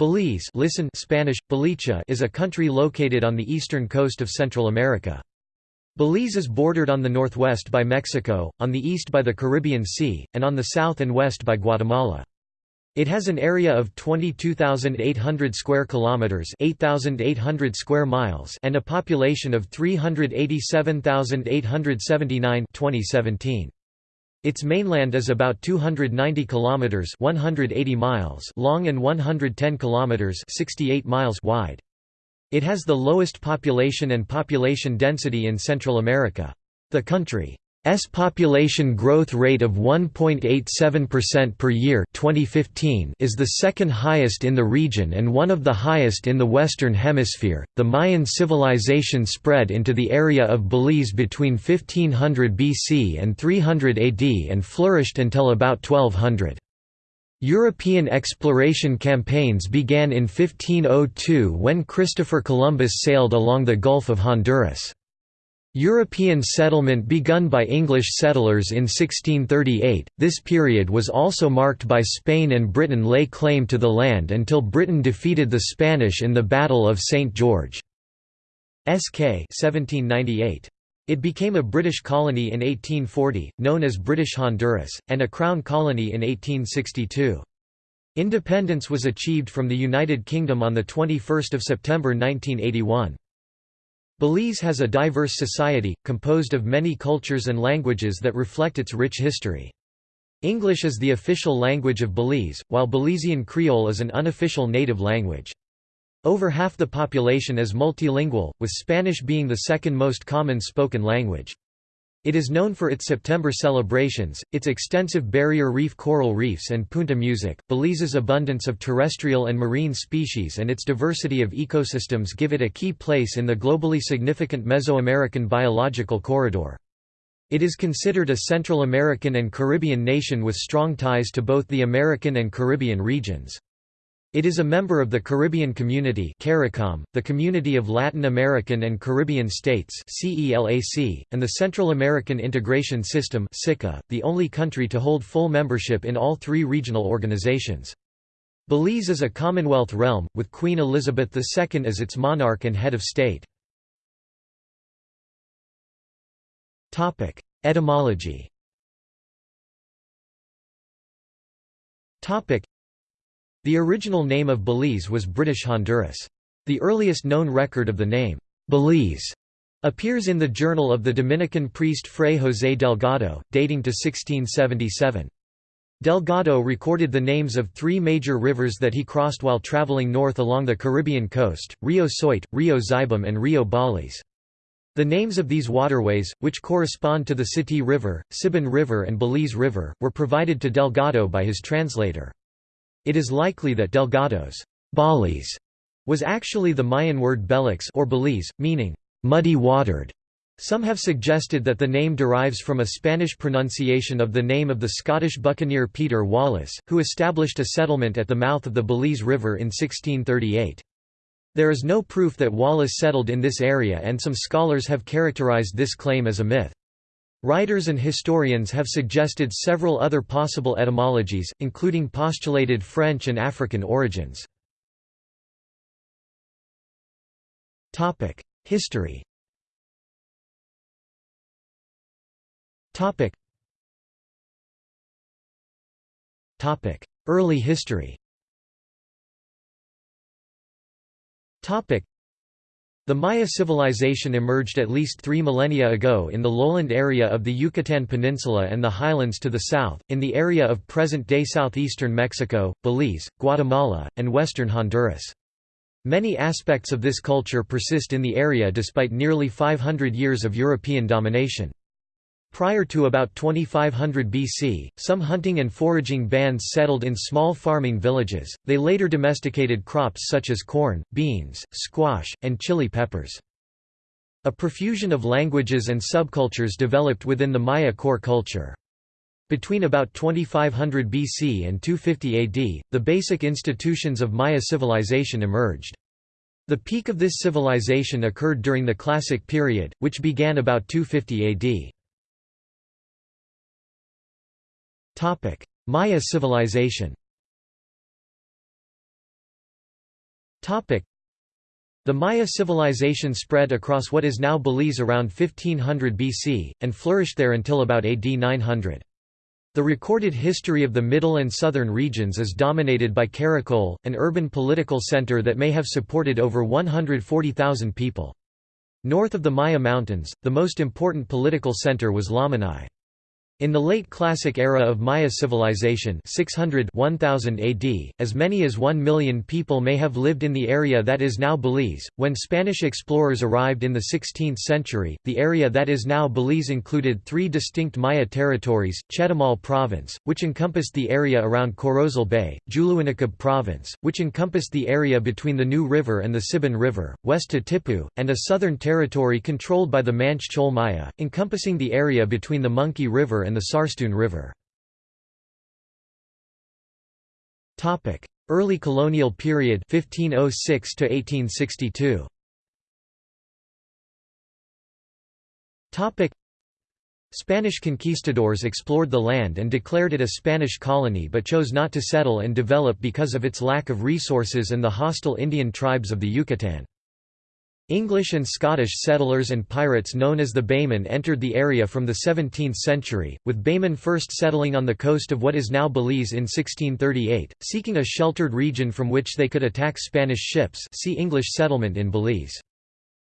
Belize listen Spanish, Belice is a country located on the eastern coast of Central America. Belize is bordered on the northwest by Mexico, on the east by the Caribbean Sea, and on the south and west by Guatemala. It has an area of 22,800 square kilometers, 8,800 square miles, and a population of 387,879 2017. Its mainland is about 290 kilometers (180 miles) long and 110 kilometers (68 miles) wide. It has the lowest population and population density in Central America. The country S population growth rate of 1.87% per year 2015 is the second highest in the region and one of the highest in the Western Hemisphere. The Mayan civilization spread into the area of Belize between 1500 BC and 300 AD and flourished until about 1200. European exploration campaigns began in 1502 when Christopher Columbus sailed along the Gulf of Honduras. European settlement begun by English settlers in 1638, this period was also marked by Spain and Britain lay claim to the land until Britain defeated the Spanish in the Battle of St. George's Caye 1798. It became a British colony in 1840, known as British Honduras, and a Crown colony in 1862. Independence was achieved from the United Kingdom on 21 September 1981. Belize has a diverse society, composed of many cultures and languages that reflect its rich history. English is the official language of Belize, while Belizean Creole is an unofficial native language. Over half the population is multilingual, with Spanish being the second most common spoken language. It is known for its September celebrations, its extensive barrier reef coral reefs and punta music. Belize's abundance of terrestrial and marine species and its diversity of ecosystems give it a key place in the globally significant Mesoamerican biological corridor. It is considered a Central American and Caribbean nation with strong ties to both the American and Caribbean regions. It is a member of the Caribbean Community CARICOM, the Community of Latin American and Caribbean States CELAC, and the Central American Integration System SICA, the only country to hold full membership in all three regional organizations. Belize is a Commonwealth realm, with Queen Elizabeth II as its monarch and head of state. Etymology the original name of Belize was British Honduras. The earliest known record of the name, Belize, appears in the journal of the Dominican priest Fray José Delgado, dating to 1677. Delgado recorded the names of three major rivers that he crossed while traveling north along the Caribbean coast, Rio Soyte, Rio Xibum and Rio Baliz. The names of these waterways, which correspond to the Sittee River, Sibun River and Belize River, were provided to Delgado by his translator. It is likely that Delgado's Baliz was actually the Mayan word Belix or Belize, meaning muddy-watered. Some have suggested that the name derives from a Spanish pronunciation of the name of the Scottish buccaneer Peter Wallace, who established a settlement at the mouth of the Belize River in 1638. There is no proof that Wallace settled in this area and some scholars have characterized this claim as a myth. Writers and historians have suggested several other possible etymologies, including postulated French and African origins. History Early history the Maya civilization emerged at least three millennia ago in the lowland area of the Yucatan Peninsula and the highlands to the south, in the area of present-day southeastern Mexico, Belize, Guatemala, and western Honduras. Many aspects of this culture persist in the area despite nearly 500 years of European domination. Prior to about 2500 BC, some hunting and foraging bands settled in small farming villages, they later domesticated crops such as corn, beans, squash, and chili peppers. A profusion of languages and subcultures developed within the Maya core culture. Between about 2500 BC and 250 AD, the basic institutions of Maya civilization emerged. The peak of this civilization occurred during the Classic period, which began about 250 AD. Maya civilization The Maya civilization spread across what is now Belize around 1500 BC, and flourished there until about AD 900. The recorded history of the middle and southern regions is dominated by Caracol, an urban political center that may have supported over 140,000 people. North of the Maya Mountains, the most important political center was Lamanai. In the late Classic era of Maya civilization 600 1000 AD, as many as one million people may have lived in the area that is now Belize. When Spanish explorers arrived in the 16th century, the area that is now Belize included three distinct Maya territories, Chetumal Province, which encompassed the area around Corozal Bay, Dzuluinicob Province, which encompassed the area between the New River and the Sibun River, west to Tipu, and a southern territory controlled by the Manche Ch'ol Maya, encompassing the area between the Monkey River and the Sarstoon River. Early colonial period 1506 to 1862. Spanish conquistadors explored the land and declared it a Spanish colony but chose not to settle and develop because of its lack of resources and the hostile Indian tribes of the Yucatan. English and Scottish settlers and pirates known as the Baymen entered the area from the 17th century, with Baymen first settling on the coast of what is now Belize in 1638, seeking a sheltered region from which they could attack Spanish ships see English settlement in Belize.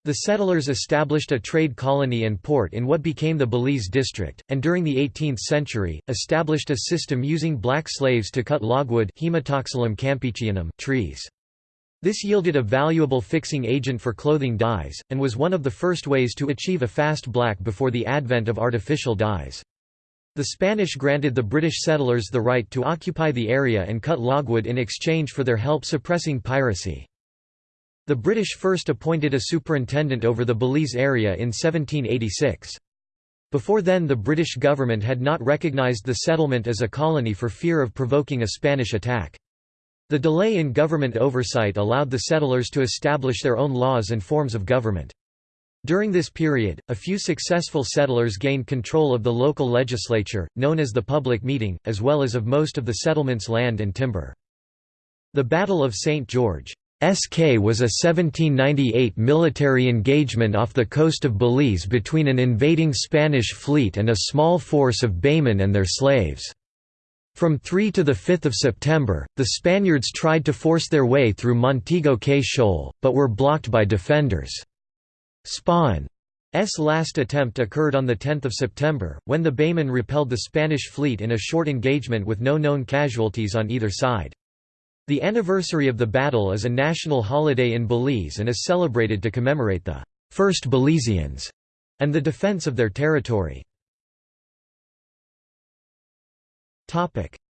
The settlers established a trade colony and port in what became the Belize district, and during the 18th century, established a system using black slaves to cut logwood trees. This yielded a valuable fixing agent for clothing dyes, and was one of the first ways to achieve a fast black before the advent of artificial dyes. The Spanish granted the British settlers the right to occupy the area and cut logwood in exchange for their help suppressing piracy. The British first appointed a superintendent over the Belize area in 1786. Before then the British government had not recognised the settlement as a colony for fear of provoking a Spanish attack. The delay in government oversight allowed the settlers to establish their own laws and forms of government. During this period, a few successful settlers gained control of the local legislature, known as the public meeting, as well as of most of the settlement's land and timber. The Battle of St. George's Caye was a 1798 military engagement off the coast of Belize between an invading Spanish fleet and a small force of Baymen and their slaves. From 3 to 5 September, the Spaniards tried to force their way through Montego Cay Shoal, but were blocked by defenders. Spawn's last attempt occurred on 10 September, when the Baymen repelled the Spanish fleet in a short engagement with no known casualties on either side. The anniversary of the battle is a national holiday in Belize and is celebrated to commemorate the first Belizeans and the defense of their territory.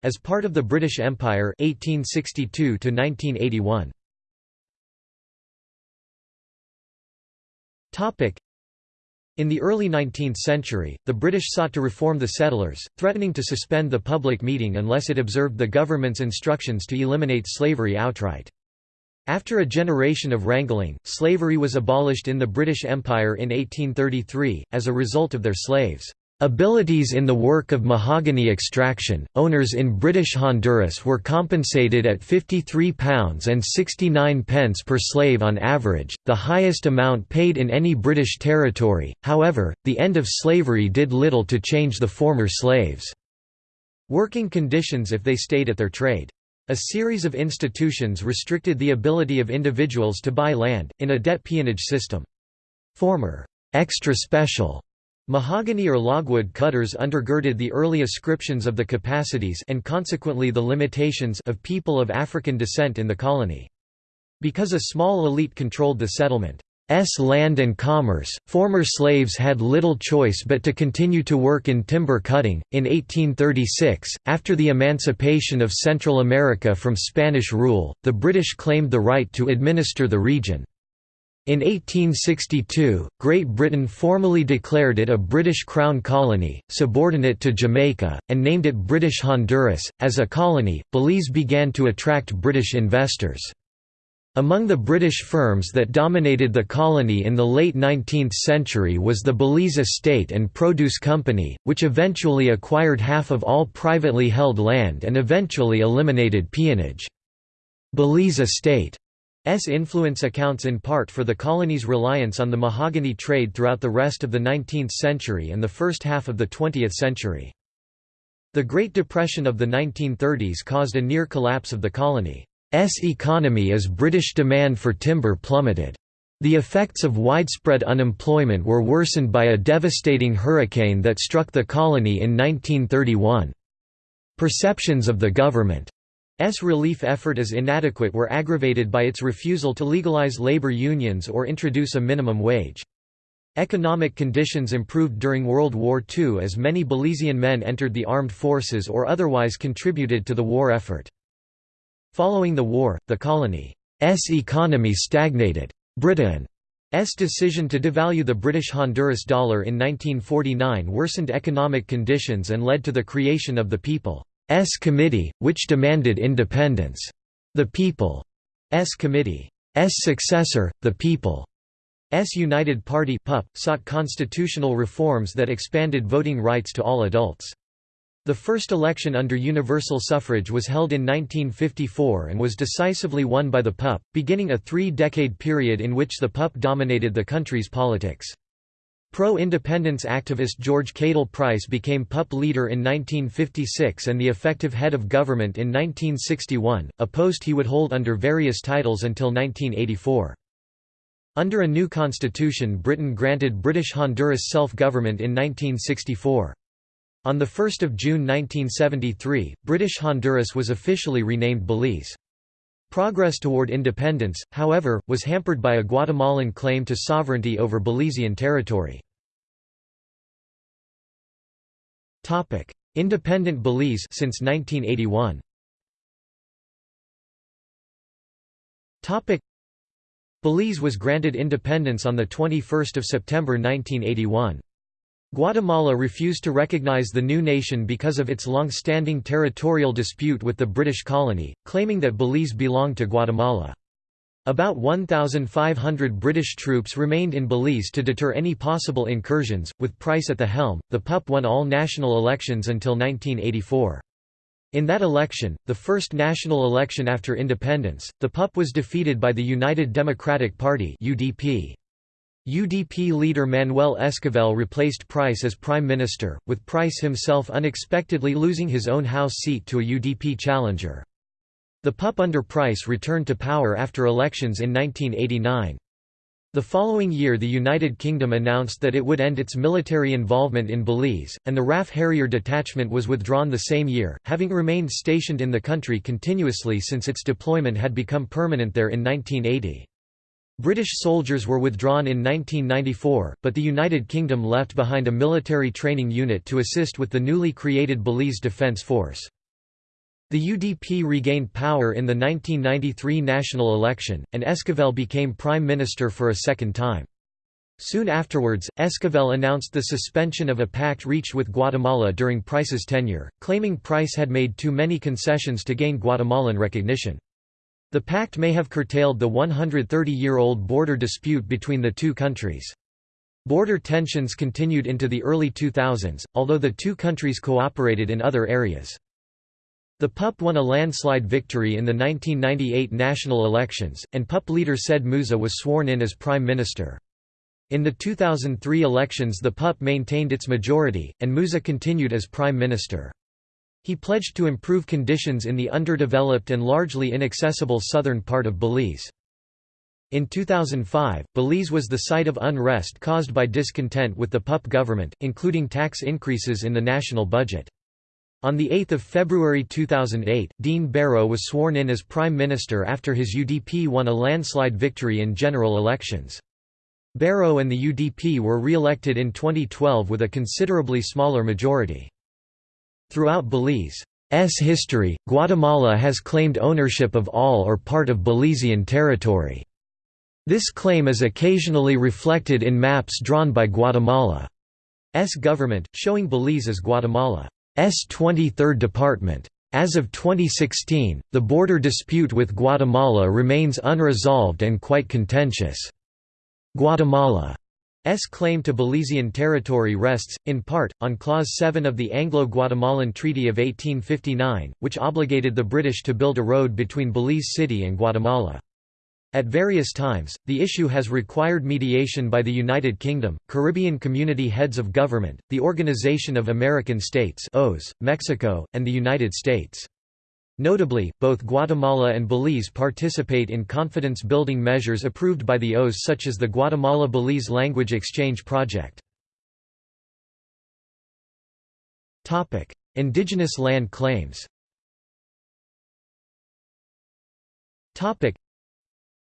As part of the British Empire 1862 to 1981. Topic: in the early 19th century, the British sought to reform the settlers, threatening to suspend the public meeting unless it observed the government's instructions to eliminate slavery outright. After a generation of wrangling, slavery was abolished in the British Empire in 1833, as a result of their slaves' Abilities in the work of mahogany extraction, owners in British Honduras were compensated at £53 and 69 pence per slave on average, the highest amount paid in any British territory, however, the end of slavery did little to change the former slaves' working conditions if they stayed at their trade. A series of institutions restricted the ability of individuals to buy land, in a debt peonage system. Former extra special Mahogany or logwood cutters undergirded the early ascriptions of the capacities and consequently the limitations of people of African descent in the colony. Because a small elite controlled the settlement's land and commerce, former slaves had little choice but to continue to work in timber cutting. In 1836, after the emancipation of Central America from Spanish rule, the British claimed the right to administer the region. In 1862, Great Britain formally declared it a British Crown colony, subordinate to Jamaica, and named it British Honduras. As a colony, Belize began to attract British investors. Among the British firms that dominated the colony in the late 19th century was the Belize Estate and Produce Company, which eventually acquired half of all privately held land and eventually eliminated peonage. Belize Estate influence accounts in part for the colony's reliance on the mahogany trade throughout the rest of the 19th century and the first half of the 20th century. The Great Depression of the 1930s caused a near collapse of the colony's economy as British demand for timber plummeted. The effects of widespread unemployment were worsened by a devastating hurricane that struck the colony in 1931. Perceptions of the government's relief effort as inadequate were aggravated by its refusal to legalize labor unions or introduce a minimum wage. Economic conditions improved during World War II as many Belizean men entered the armed forces or otherwise contributed to the war effort. Following the war, the colony's economy stagnated. Britain's decision to devalue the British Honduras dollar in 1949 worsened economic conditions and led to the creation of the People's S committee, which demanded independence. The People's Committee's successor, the People's United Party PUP, sought constitutional reforms that expanded voting rights to all adults. The first election under universal suffrage was held in 1954 and was decisively won by the PUP, beginning a three-decade period in which the PUP dominated the country's politics. Pro-independence activist George Cadle Price became PUP leader in 1956 and the effective head of government in 1961, a post he would hold under various titles until 1984. Under a new constitution Britain granted British Honduras self-government in 1964. On 1 June 1973, British Honduras was officially renamed Belize. Progress toward independence, however, was hampered by a Guatemalan claim to sovereignty over Belizean territory. Independent Belize since 1981. Belize was granted independence on 21 September 1981. Guatemala refused to recognize the new nation because of its long-standing territorial dispute with the British colony, claiming that Belize belonged to Guatemala. About 1,500 British troops remained in Belize to deter any possible incursions. With Price at the helm, the PUP won all national elections until 1984. In that election, the first national election after independence, the PUP was defeated by the United Democratic Party (UDP). UDP leader Manuel Esquivel replaced Price as prime minister, with Price himself unexpectedly losing his own House seat to a UDP challenger. The PUP under Price returned to power after elections in 1989. The following year the United Kingdom announced that it would end its military involvement in Belize, and the RAF Harrier detachment was withdrawn the same year, having remained stationed in the country continuously since its deployment had become permanent there in 1980. British soldiers were withdrawn in 1994, but the United Kingdom left behind a military training unit to assist with the newly created Belize Defence Force. The UDP regained power in the 1993 national election, and Esquivel became prime minister for a second time. Soon afterwards, Esquivel announced the suspension of a pact reached with Guatemala during Price's tenure, claiming Price had made too many concessions to gain Guatemalan recognition. The pact may have curtailed the 130-year-old border dispute between the two countries. Border tensions continued into the early 2000s, although the two countries cooperated in other areas. The PUP won a landslide victory in the 1998 national elections, and PUP leader Said Musa was sworn in as prime minister. In the 2003 elections the PUP maintained its majority, and Musa continued as prime minister. He pledged to improve conditions in the underdeveloped and largely inaccessible southern part of Belize. In 2005, Belize was the site of unrest caused by discontent with the PUP government, including tax increases in the national budget. On 8 February 2008, Dean Barrow was sworn in as Prime Minister after his UDP won a landslide victory in general elections. Barrow and the UDP were re-elected in 2012 with a considerably smaller majority. Throughout Belize's history, Guatemala has claimed ownership of all or part of Belizean territory. This claim is occasionally reflected in maps drawn by Guatemala's government, showing Belize as Guatemala's 23rd department. As of 2016, the border dispute with Guatemala remains unresolved and quite contentious. Guatemala S claim to Belizean territory rests, in part, on Clause 7 of the Anglo-Guatemalan Treaty of 1859, which obligated the British to build a road between Belize City and Guatemala. At various times, the issue has required mediation by the United Kingdom, Caribbean Community Heads of Government, the Organization of American States Mexico, and the United States. Notably, both Guatemala and Belize participate in confidence-building measures approved by the OAS such as the Guatemala-Belize Language Exchange Project. Indigenous land claims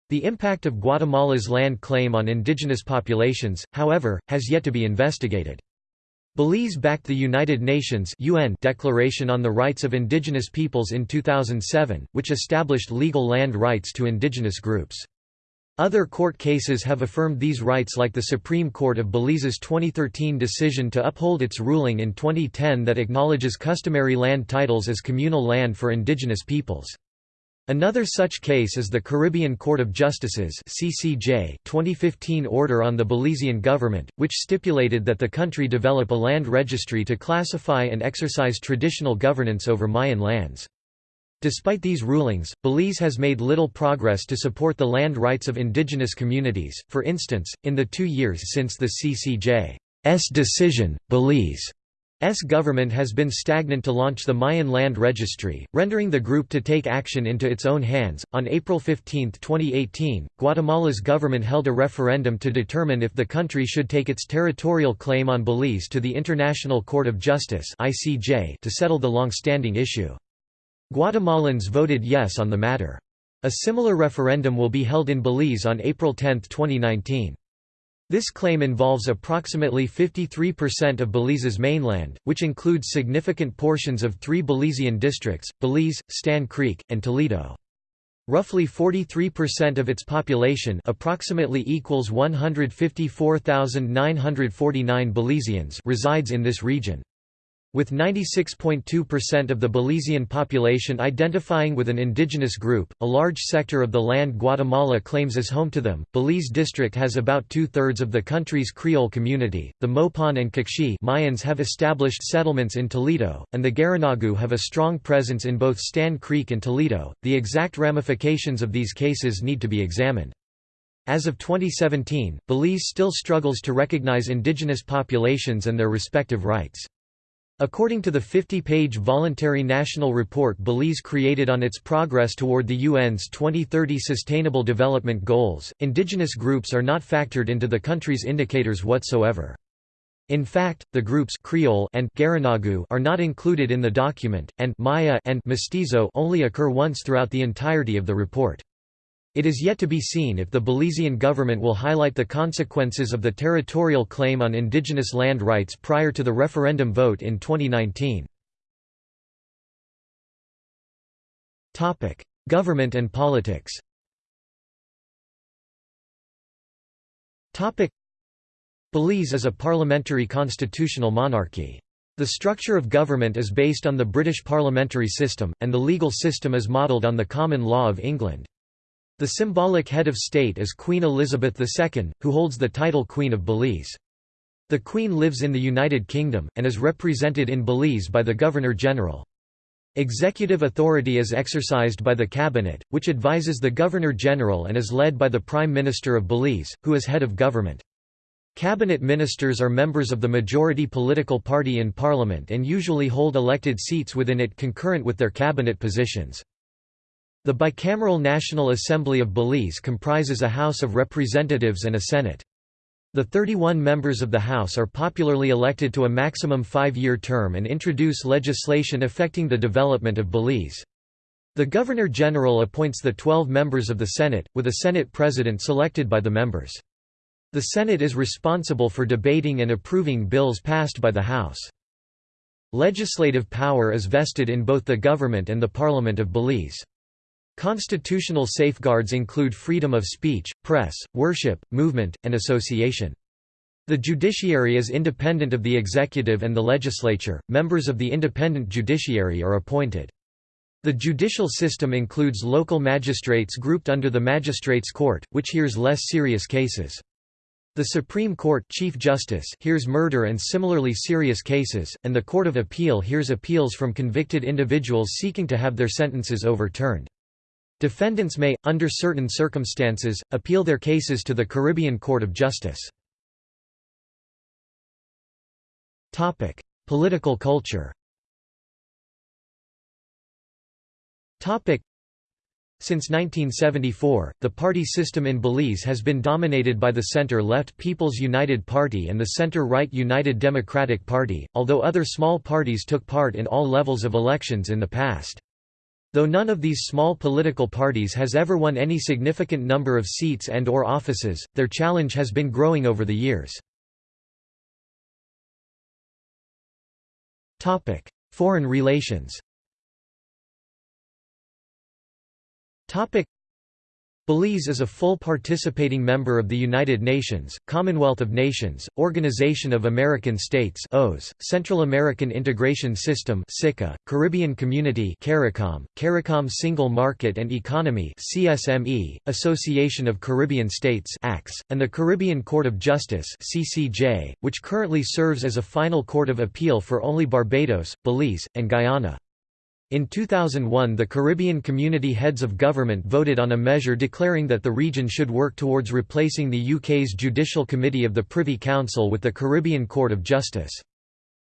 the impact of Guatemala's land claim on indigenous populations, however, has yet to be investigated. Belize backed the United Nations UN Declaration on the Rights of Indigenous Peoples in 2007, which established legal land rights to indigenous groups. Other court cases have affirmed these rights like the Supreme Court of Belize's 2013 decision to uphold its ruling in 2010 that acknowledges customary land titles as communal land for indigenous peoples. Another such case is the Caribbean Court of Justice's CCJ 2015 order on the Belizean government, which stipulated that the country develop a land registry to classify and exercise traditional governance over Mayan lands. Despite these rulings, Belize has made little progress to support the land rights of indigenous communities. For instance, in the two years since the CCJ's decision, Belize S government has been stagnant to launch the Mayan Land Registry, rendering the group to take action into its own hands. On April 15, 2018, Guatemala's government held a referendum to determine if the country should take its territorial claim on Belize to the International Court of Justice (ICJ) to settle the long-standing issue. Guatemalans voted yes on the matter. A similar referendum will be held in Belize on April 10, 2019. This claim involves approximately 53% of Belize's mainland, which includes significant portions of three Belizean districts, Belize, Stann Creek, and Toledo. Roughly 43% of its population approximately equals 154,949 Belizeans resides in this region. With 96.2% of the Belizean population identifying with an indigenous group, a large sector of the land Guatemala claims as home to them, Belize district has about two-thirds of the country's Creole community. The Mopan and Q'eqchi Mayans have established settlements in Toledo, and the Garinagu have a strong presence in both Stann Creek and Toledo. The exact ramifications of these cases need to be examined. As of 2017, Belize still struggles to recognize indigenous populations and their respective rights. According to the 50-page Voluntary National Report Belize created on its progress toward the UN's 2030 Sustainable Development Goals, indigenous groups are not factored into the country's indicators whatsoever. In fact, the groups Creole and Garinagu are not included in the document, and Maya and Mestizo only occur once throughout the entirety of the report. It is yet to be seen if the Belizean government will highlight the consequences of the territorial claim on indigenous land rights prior to the referendum vote in 2019. Government and politics Belize is a parliamentary constitutional monarchy. The structure of government is based on the British parliamentary system, and the legal system is modelled on the common law of England. The symbolic head of state is Queen Elizabeth II, who holds the title Queen of Belize. The Queen lives in the United Kingdom, and is represented in Belize by the Governor-General. Executive authority is exercised by the Cabinet, which advises the Governor-General and is led by the Prime Minister of Belize, who is head of government. Cabinet ministers are members of the majority political party in Parliament and usually hold elected seats within it concurrent with their cabinet positions. The bicameral National Assembly of Belize comprises a House of Representatives and a Senate. The 31 members of the House are popularly elected to a maximum five-year term and introduce legislation affecting the development of Belize. The Governor-General appoints the 12 members of the Senate, with a Senate President selected by the members. The Senate is responsible for debating and approving bills passed by the House. Legislative power is vested in both the government and the Parliament of Belize. Constitutional safeguards include freedom of speech, press, worship, movement, and association. The judiciary is independent of the executive and the legislature. Members of the independent judiciary are appointed. The judicial system includes local magistrates grouped under the Magistrates' Court, which hears less serious cases. The Supreme Court Chief Justice hears murder and similarly serious cases, and the Court of Appeal hears appeals from convicted individuals seeking to have their sentences overturned. Defendants may, under certain circumstances, appeal their cases to the Caribbean Court of Justice. Political culture since 1974, the party system in Belize has been dominated by the center-left People's United Party and the center-right United Democratic Party, although other small parties took part in all levels of elections in the past. Though none of these small political parties has ever won any significant number of seats and or offices, their challenge has been growing over the years. Foreign relations Belize is a full participating member of the United Nations, Commonwealth of Nations, Organization of American States OAS, Central American Integration System SICA, Caribbean Community CARICOM, CARICOM Single Market and Economy CSME, Association of Caribbean States ACS, and the Caribbean Court of Justice CCJ, which currently serves as a final court of appeal for only Barbados, Belize, and Guyana. In 2001 the Caribbean Community Heads of Government voted on a measure declaring that the region should work towards replacing the UK's Judicial Committee of the Privy Council with the Caribbean Court of Justice.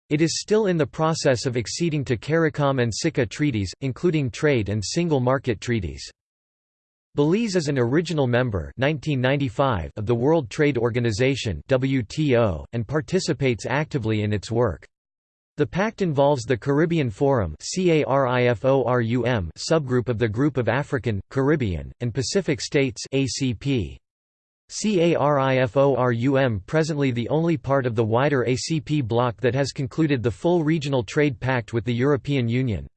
It is still in the process of acceding to CARICOM and SICA treaties, including trade and single market treaties. Belize is an original member 1995 of the World Trade Organization WTO, and participates actively in its work. The pact involves the Caribbean Forum subgroup of the Group of African, Caribbean, and Pacific States. CARIFORUM presently the only part of the wider ACP bloc that has concluded the full regional trade pact with the European Union.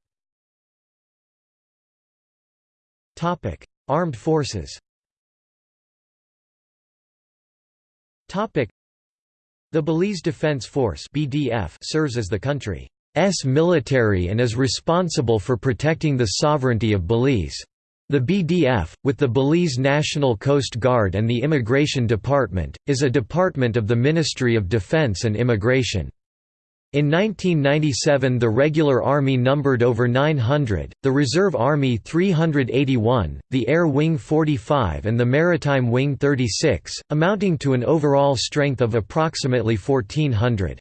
Armed forces the Belize Defense Force (BDF) serves as the country's military and is responsible for protecting the sovereignty of Belize. The BDF, with the Belize National Coast Guard and the Immigration Department, is a department of the Ministry of Defense and Immigration. In 1997 the regular army numbered over 900, the reserve army 381, the air wing 45 and the maritime wing 36, amounting to an overall strength of approximately 1400.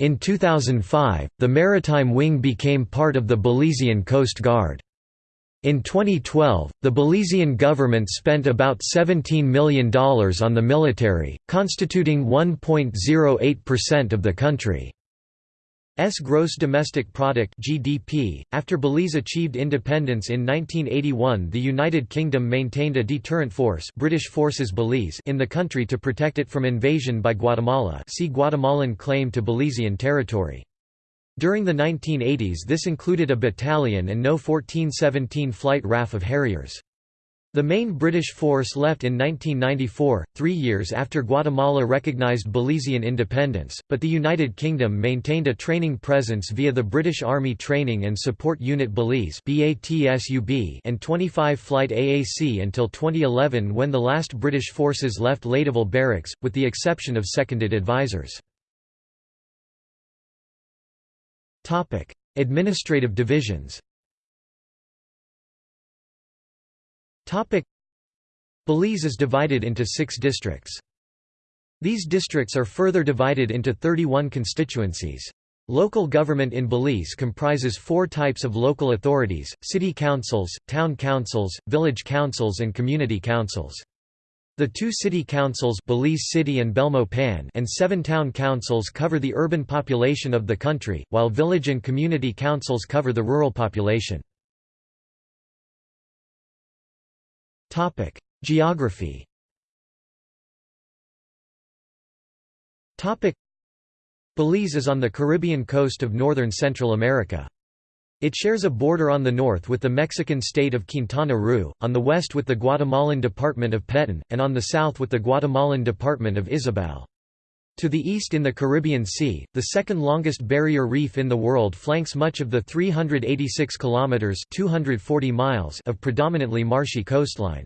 In 2005, the maritime wing became part of the Belizean Coast Guard. In 2012, the Belizean government spent about $17 million on the military, constituting 1.08% of the country. S gross domestic product (GDP). After Belize achieved independence in 1981, the United Kingdom maintained a deterrent force, British Forces Belize, in the country to protect it from invasion by Guatemala. See Guatemalan claim to Belizean territory. During the 1980s this included a battalion and no 1417 flight RAF of Harriers. The main British force left in 1994, three years after Guatemala recognized Belizean independence, but the United Kingdom maintained a training presence via the British Army Training and Support Unit Belize and 25 Flight AAC until 2011 when the last British forces left Ladyville Barracks, with the exception of seconded advisors. Administrative divisions Belize is divided into six districts. These districts are further divided into 31 constituencies. Local government in Belize comprises four types of local authorities, city councils, town councils, village councils and community councils. The two city councils Belize City and Belmopan and seven town councils cover the urban population of the country, while village and community councils cover the rural population. Topic: Geography. Topic: Belize is on the Caribbean coast of northern Central America. It shares a border on the north with the Mexican state of Quintana Roo, on the west with the Guatemalan department of Petén, and on the south with the Guatemalan department of Izabal. To the east in the Caribbean Sea, the second longest barrier reef in the world flanks much of the 386 kilometers (240 miles) of predominantly marshy coastline.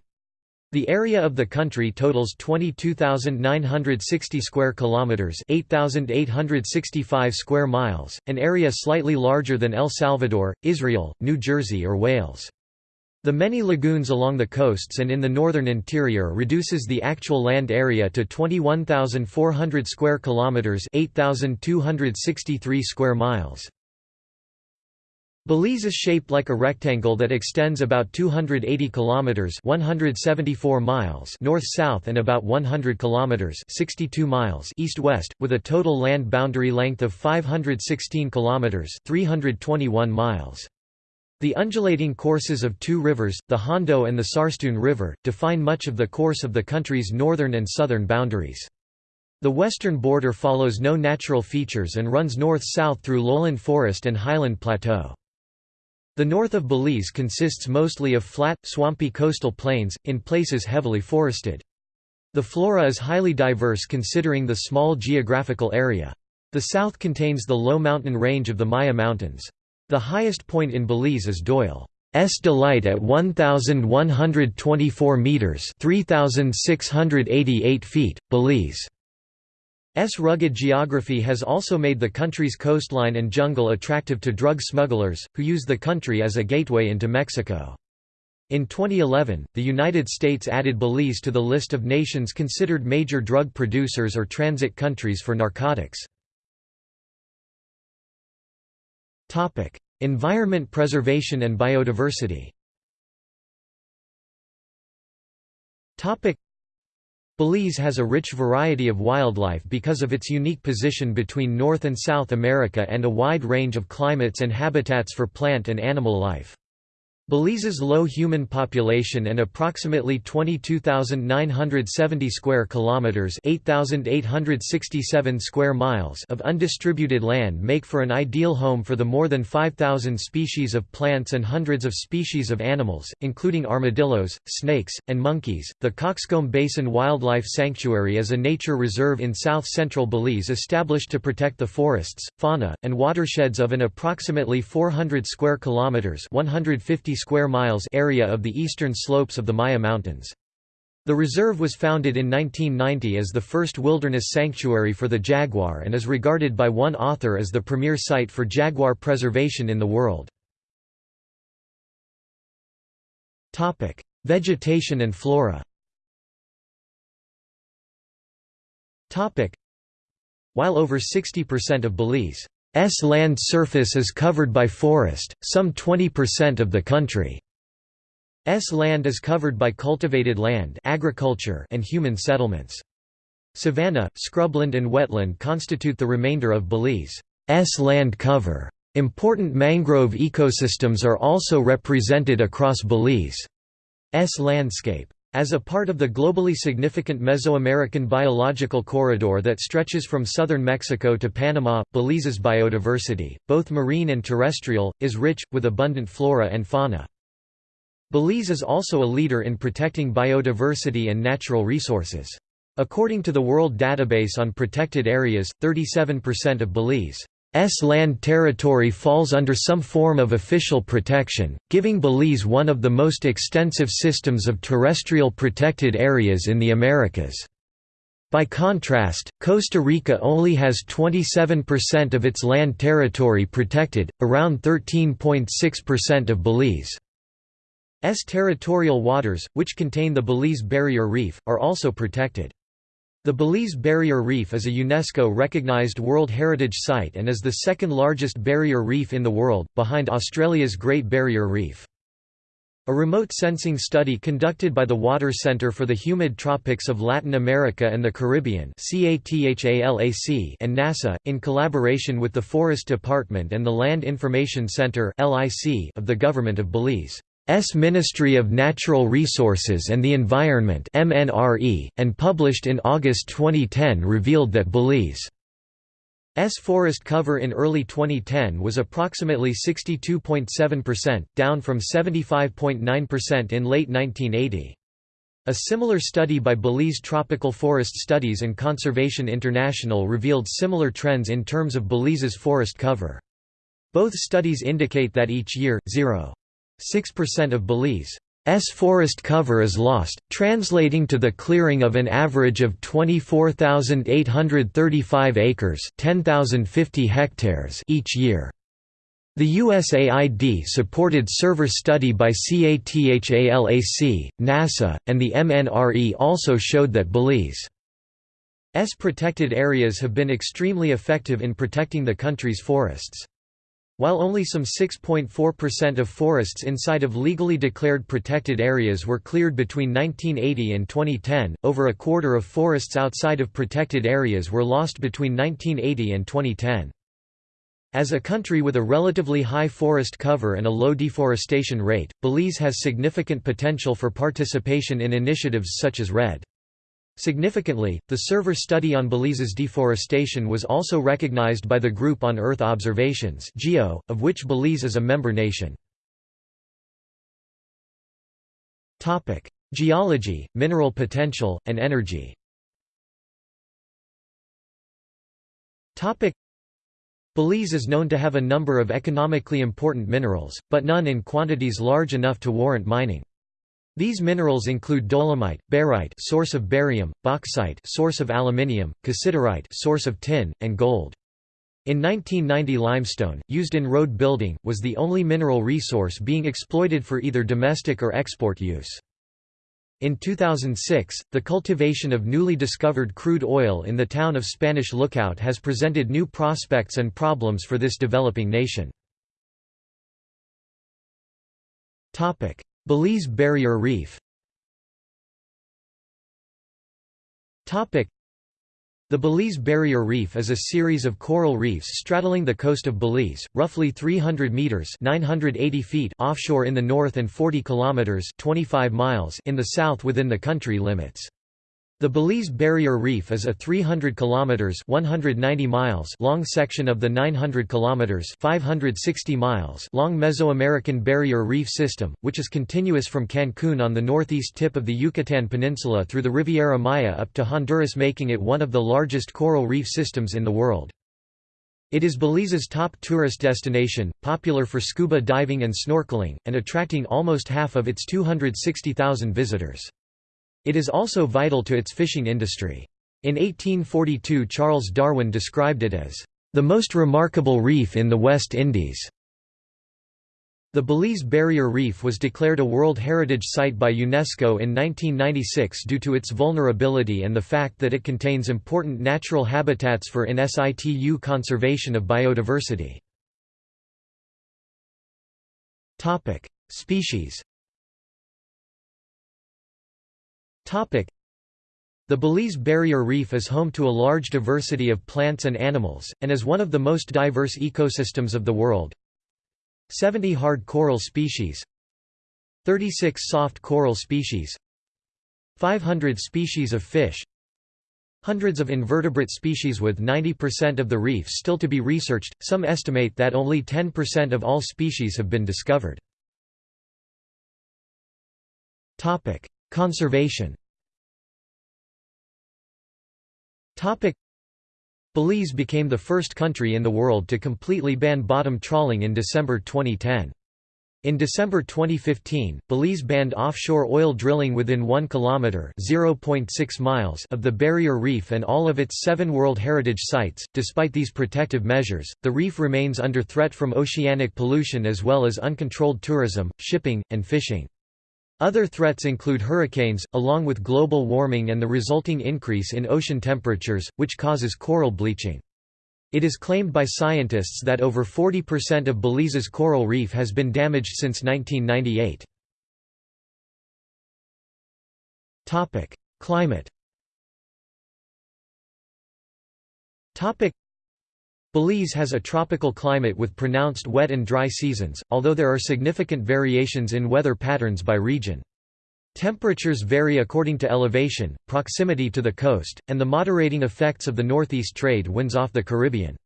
The area of the country totals 22,960 square kilometers, 8,865 square miles, an area slightly larger than El Salvador, Israel, New Jersey or Wales. The many lagoons along the coasts and in the northern interior reduces the actual land area to 21,400 square kilometers, 8,263 square miles. Belize is shaped like a rectangle that extends about 280 kilometers, 174 miles north-south and about 100 kilometers, 62 miles east-west, with a total land boundary length of 516 kilometers, 321 miles. The undulating courses of two rivers, the Hondo and the Sarstoon River, define much of the course of the country's northern and southern boundaries. The western border follows no natural features and runs north-south through lowland forest and highland plateau. The north of Belize consists mostly of flat, swampy coastal plains, in places heavily forested. The flora is highly diverse considering the small geographical area. The south contains the low mountain range of the Maya Mountains. The highest point in Belize is Doyle. S Delight at 1,124 metres 3,688 feet, Belize. S rugged geography has also made the country's coastline and jungle attractive to drug smugglers, who use the country as a gateway into Mexico. In 2011, the United States added Belize to the list of nations considered major drug producers or transit countries for narcotics. Environment preservation and biodiversity Belize has a rich variety of wildlife because of its unique position between North and South America and a wide range of climates and habitats for plant and animal life. Belize's low human population and approximately 22,970 square kilometers, 8,867 square miles of undistributed land make for an ideal home for the more than 5,000 species of plants and hundreds of species of animals, including armadillos, snakes, and monkeys. The Cockscomb Basin Wildlife Sanctuary is a nature reserve in south-central Belize established to protect the forests, fauna, and watersheds of an approximately 400 square kilometers, 150 square miles area of the eastern slopes of the Maya Mountains. The reserve was founded in 1990 as the first wilderness sanctuary for the jaguar and is regarded by one author as the premier site for jaguar preservation in the world. Topic: Vegetation and flora Topic: While over 60% of Belize S land surface is covered by forest, some 20% of the country's land is covered by cultivated land agriculture and human settlements. Savanna, scrubland and wetland constitute the remainder of Belize's land cover. Important mangrove ecosystems are also represented across Belize's landscape. As a part of the globally significant Mesoamerican biological corridor that stretches from southern Mexico to Panama, Belize's biodiversity, both marine and terrestrial, is rich, with abundant flora and fauna. Belize is also a leader in protecting biodiversity and natural resources. According to the World Database on Protected Areas, 37% of Belize land territory falls under some form of official protection, giving Belize one of the most extensive systems of terrestrial protected areas in the Americas. By contrast, Costa Rica only has 27% of its land territory protected, around 13.6% of Belize's S territorial waters, which contain the Belize Barrier Reef, are also protected. The Belize Barrier Reef is a UNESCO-recognized World Heritage Site and is the second largest barrier reef in the world, behind Australia's Great Barrier Reef. A remote sensing study conducted by the Water Center for the Humid Tropics of Latin America and the Caribbean and NASA, in collaboration with the Forest Department and the Land Information Center of the Government of Belize. S Ministry of Natural Resources and the Environment MNRE, and published in August 2010 revealed that Belize's forest cover in early 2010 was approximately 62.7%, down from 75.9% in late 1980. A similar study by Belize Tropical Forest Studies and Conservation International revealed similar trends in terms of Belize's forest cover. Both studies indicate that each year, 0. 6% of Belize's forest cover is lost, translating to the clearing of an average of 24,835 acres 10,050 hectares each year. The USAID-supported server study by CATHALAC, NASA, and the MNRE also showed that Belize's protected areas have been extremely effective in protecting the country's forests. While only some 6.4% of forests inside of legally declared protected areas were cleared between 1980 and 2010, over a quarter of forests outside of protected areas were lost between 1980 and 2010. As a country with a relatively high forest cover and a low deforestation rate, Belize has significant potential for participation in initiatives such as REDD. Significantly, the SERVIR study on Belize's deforestation was also recognized by the Group on Earth Observations (GEO), of which Belize is a member nation. Geology, mineral potential, and energy Belize is known to have a number of economically important minerals, but none in quantities large enough to warrant mining. These minerals include dolomite, barite source of barium, bauxite source of aluminium, cassiterite source of tin, and gold. In 1990 limestone, used in road building, was the only mineral resource being exploited for either domestic or export use. In 2006, the cultivation of newly discovered crude oil in the town of Spanish Lookout has presented new prospects and problems for this developing nation. Belize Barrier Reef the Belize Barrier Reef is a series of coral reefs straddling the coast of Belize, roughly 300 meters (980 feet) offshore in the north and 40 kilometers (25 miles) in the south within the country limits. The Belize Barrier Reef is a 300 kilometers (190 miles) long section of the 900 kilometers (560 miles) long Mesoamerican Barrier Reef system, which is continuous from Cancun on the northeast tip of the Yucatan Peninsula through the Riviera Maya up to Honduras making it one of the largest coral reef systems in the world. It is Belize's top tourist destination, popular for scuba diving and snorkeling, and attracting almost half of its 260,000 visitors. It is also vital to its fishing industry. In 1842 Charles Darwin described it as, "...the most remarkable reef in the West Indies." The Belize Barrier Reef was declared a World Heritage Site by UNESCO in 1996 due to its vulnerability and the fact that it contains important natural habitats for in situ conservation of biodiversity. Species the Belize Barrier Reef is home to a large diversity of plants and animals, and is one of the most diverse ecosystems of the world. 70 hard coral species. 36 soft coral species. 500 species of fish. Hundreds of invertebrate species with 90% of the reef still to be researched, some estimate that only 10% of all species have been discovered. Conservation Belize became the first country in the world to completely ban bottom trawling in December 2010. In December 2015, Belize banned offshore oil drilling within 1 kilometer (0.6 miles) of the barrier reef and all of its 7 World Heritage sites. Despite these protective measures, the reef remains under threat from oceanic pollution as well as uncontrolled tourism, shipping, and fishing. Other threats include hurricanes, along with global warming and the resulting increase in ocean temperatures, which causes coral bleaching. It is claimed by scientists that over 40% of Belize's coral reef has been damaged since 1998. Climate Belize has a tropical climate with pronounced wet and dry seasons, although there are significant variations in weather patterns by region. Temperatures vary according to elevation, proximity to the coast, and the moderating effects of the northeast trade winds off the Caribbean.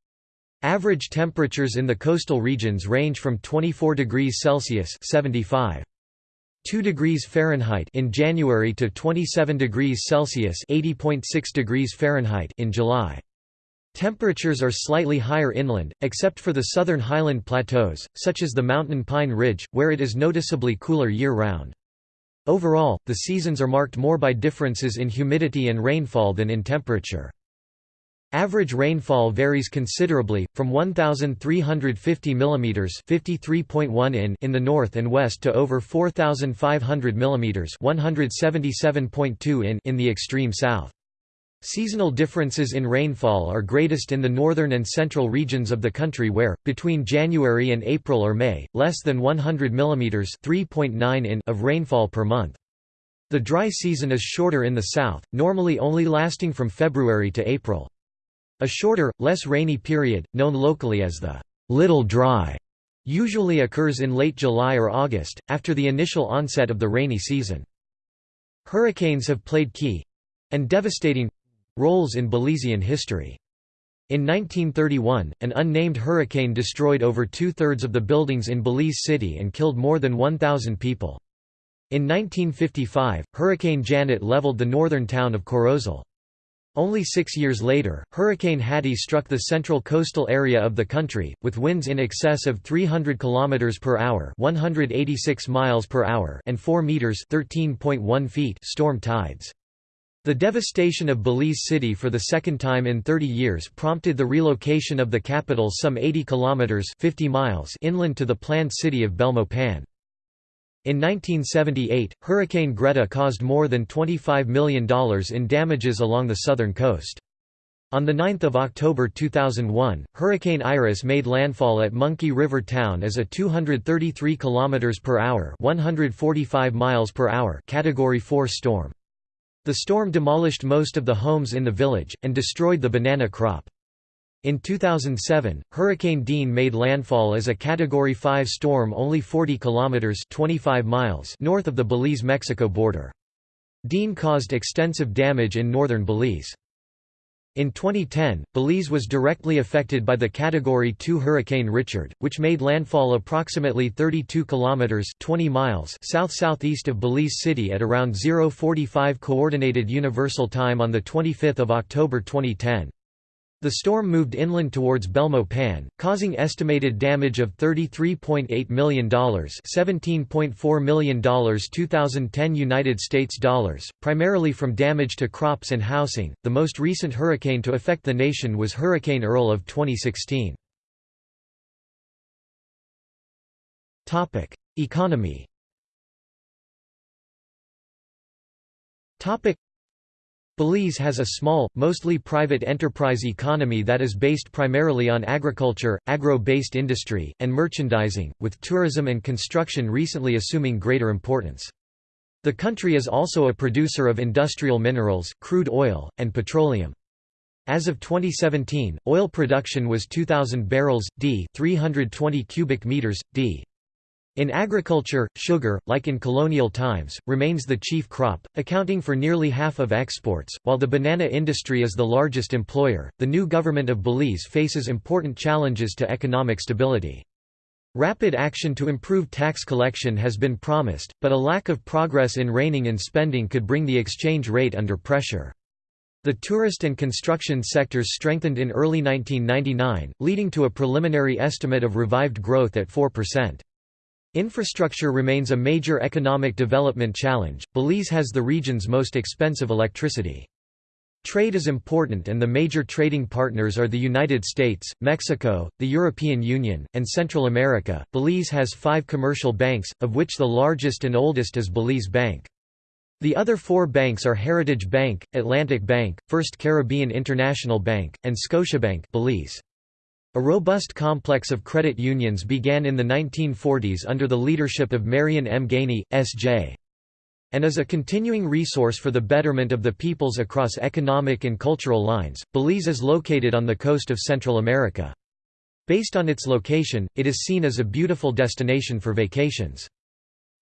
Average temperatures in the coastal regions range from 24 degrees Celsius 75 2 degrees Fahrenheit in January to 27 degrees Celsius 80.6 degrees Fahrenheit in July. Temperatures are slightly higher inland, except for the southern highland plateaus, such as the mountain pine ridge, where it is noticeably cooler year-round. Overall, the seasons are marked more by differences in humidity and rainfall than in temperature. Average rainfall varies considerably, from 1,350 mm (53.1 in) in the north and west to over 4,500 mm (177.2 in) in the extreme south. Seasonal differences in rainfall are greatest in the northern and central regions of the country where, between January and April or May, less than 100 mm (3.9 in) of rainfall per month. The dry season is shorter in the south, normally only lasting from February to April. A shorter, less rainy period, known locally as the Little Dry, usually occurs in late July or August, after the initial onset of the rainy season. Hurricanes have played key—and devastating—roles in Belizean history. In 1931, an unnamed hurricane destroyed over two-thirds of the buildings in Belize City and killed more than 1,000 people. In 1955, Hurricane Janet leveled the northern town of Corozal. Only six years later, Hurricane Hattie struck the central coastal area of the country, with winds in excess of 300 km per hour 186 miles per hour and 4 meters 13.1 feet storm tides. The devastation of Belize City for the second time in 30 years prompted the relocation of the capital some 80 kilometers 50 miles inland to the planned city of Belmopan. In 1978, Hurricane Greta caused more than $25 million in damages along the southern coast. On 9 October 2001, Hurricane Iris made landfall at Monkey River Town as a 233 km per hour, 145 miles per hour Category 4 storm. The storm demolished most of the homes in the village and destroyed the banana crop. In 2007, Hurricane Dean made landfall as a Category 5 storm only 40 kilometers (25 miles) north of the Belize-Mexico border. Dean caused extensive damage in northern Belize. In 2010, Belize was directly affected by the Category 2 Hurricane Richard, which made landfall approximately 32 kilometers (20 miles) south-southeast of Belize City at around 0:45 coordinated universal time on the 25th of October 2010. The storm moved inland towards Belmopan, causing estimated damage of $33.8 million $17.4 million 2010 United States dollars, primarily from damage to crops and housing. The most recent hurricane to affect the nation was Hurricane Earl of 2016. Economy Belize has a small, mostly private enterprise economy that is based primarily on agriculture, agro-based industry, and merchandising, with tourism and construction recently assuming greater importance. The country is also a producer of industrial minerals, crude oil, and petroleum. As of 2017, oil production was 2,000 barrels, d 320 cubic meters, d in agriculture, sugar, like in colonial times, remains the chief crop, accounting for nearly half of exports. While the banana industry is the largest employer, the new government of Belize faces important challenges to economic stability. Rapid action to improve tax collection has been promised, but a lack of progress in reining in spending could bring the exchange rate under pressure. The tourist and construction sectors strengthened in early 1999, leading to a preliminary estimate of revived growth at 4%. Infrastructure remains a major economic development challenge. Belize has the region's most expensive electricity. Trade is important and the major trading partners are the United States, Mexico, the European Union, and Central America. Belize has five commercial banks, of which the largest and oldest is Belize Bank. The other four banks are Heritage Bank, Atlantic Bank, First Caribbean International Bank, and Scotiabank Belize. A robust complex of credit unions began in the 1940s under the leadership of Marion M. Ganey, S.J. and is a continuing resource for the betterment of the peoples across economic and cultural lines. Belize is located on the coast of Central America. Based on its location, it is seen as a beautiful destination for vacations.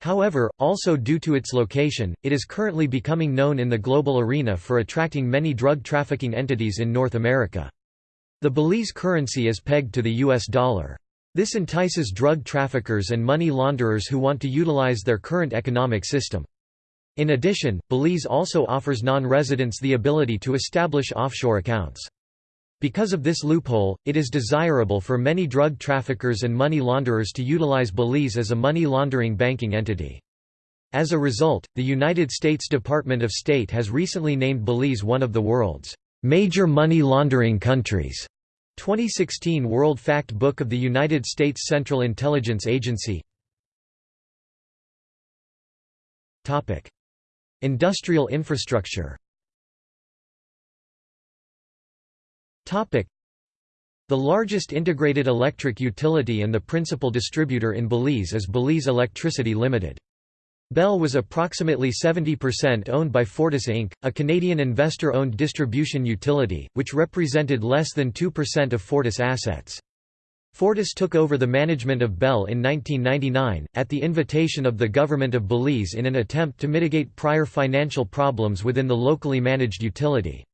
However, also due to its location, it is currently becoming known in the global arena for attracting many drug trafficking entities in North America. The Belize currency is pegged to the US dollar. This entices drug traffickers and money launderers who want to utilize their current economic system. In addition, Belize also offers non-residents the ability to establish offshore accounts. Because of this loophole, it is desirable for many drug traffickers and money launderers to utilize Belize as a money laundering banking entity. As a result, the United States Department of State has recently named Belize one of the world's Major Money Laundering Countries. 2016 World Fact Book of the United States Central Intelligence Agency. Topic: Industrial infrastructure. Topic: The largest integrated electric utility and the principal distributor in Belize is Belize Electricity Limited. BEL was approximately 70% owned by Fortis Inc., a Canadian investor-owned distribution utility, which represented less than 2% of Fortis assets. Fortis took over the management of BEL in 1999, at the invitation of the Government of Belize in an attempt to mitigate prior financial problems within the locally managed utility.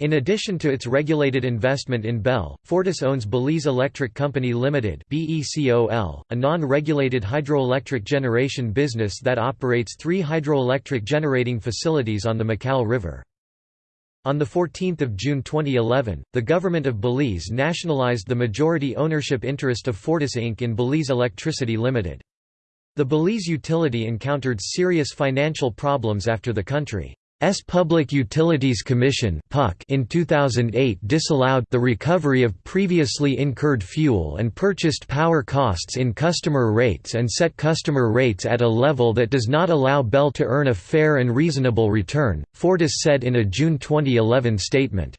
In addition to its regulated investment in BEL, Fortis owns Belize Electric Company Limited a non-regulated hydroelectric generation business that operates three hydroelectric generating facilities on the Macal River. On 14 June 2011, the government of Belize nationalized the majority ownership interest of Fortis Inc. in Belize Electricity Limited. The Belize utility encountered serious financial problems after the country S Public Utilities Commission in 2008 disallowed the recovery of previously incurred fuel and purchased power costs in customer rates and set customer rates at a level that does not allow BEL to earn a fair and reasonable return, Fortis said in a June 2011 statement.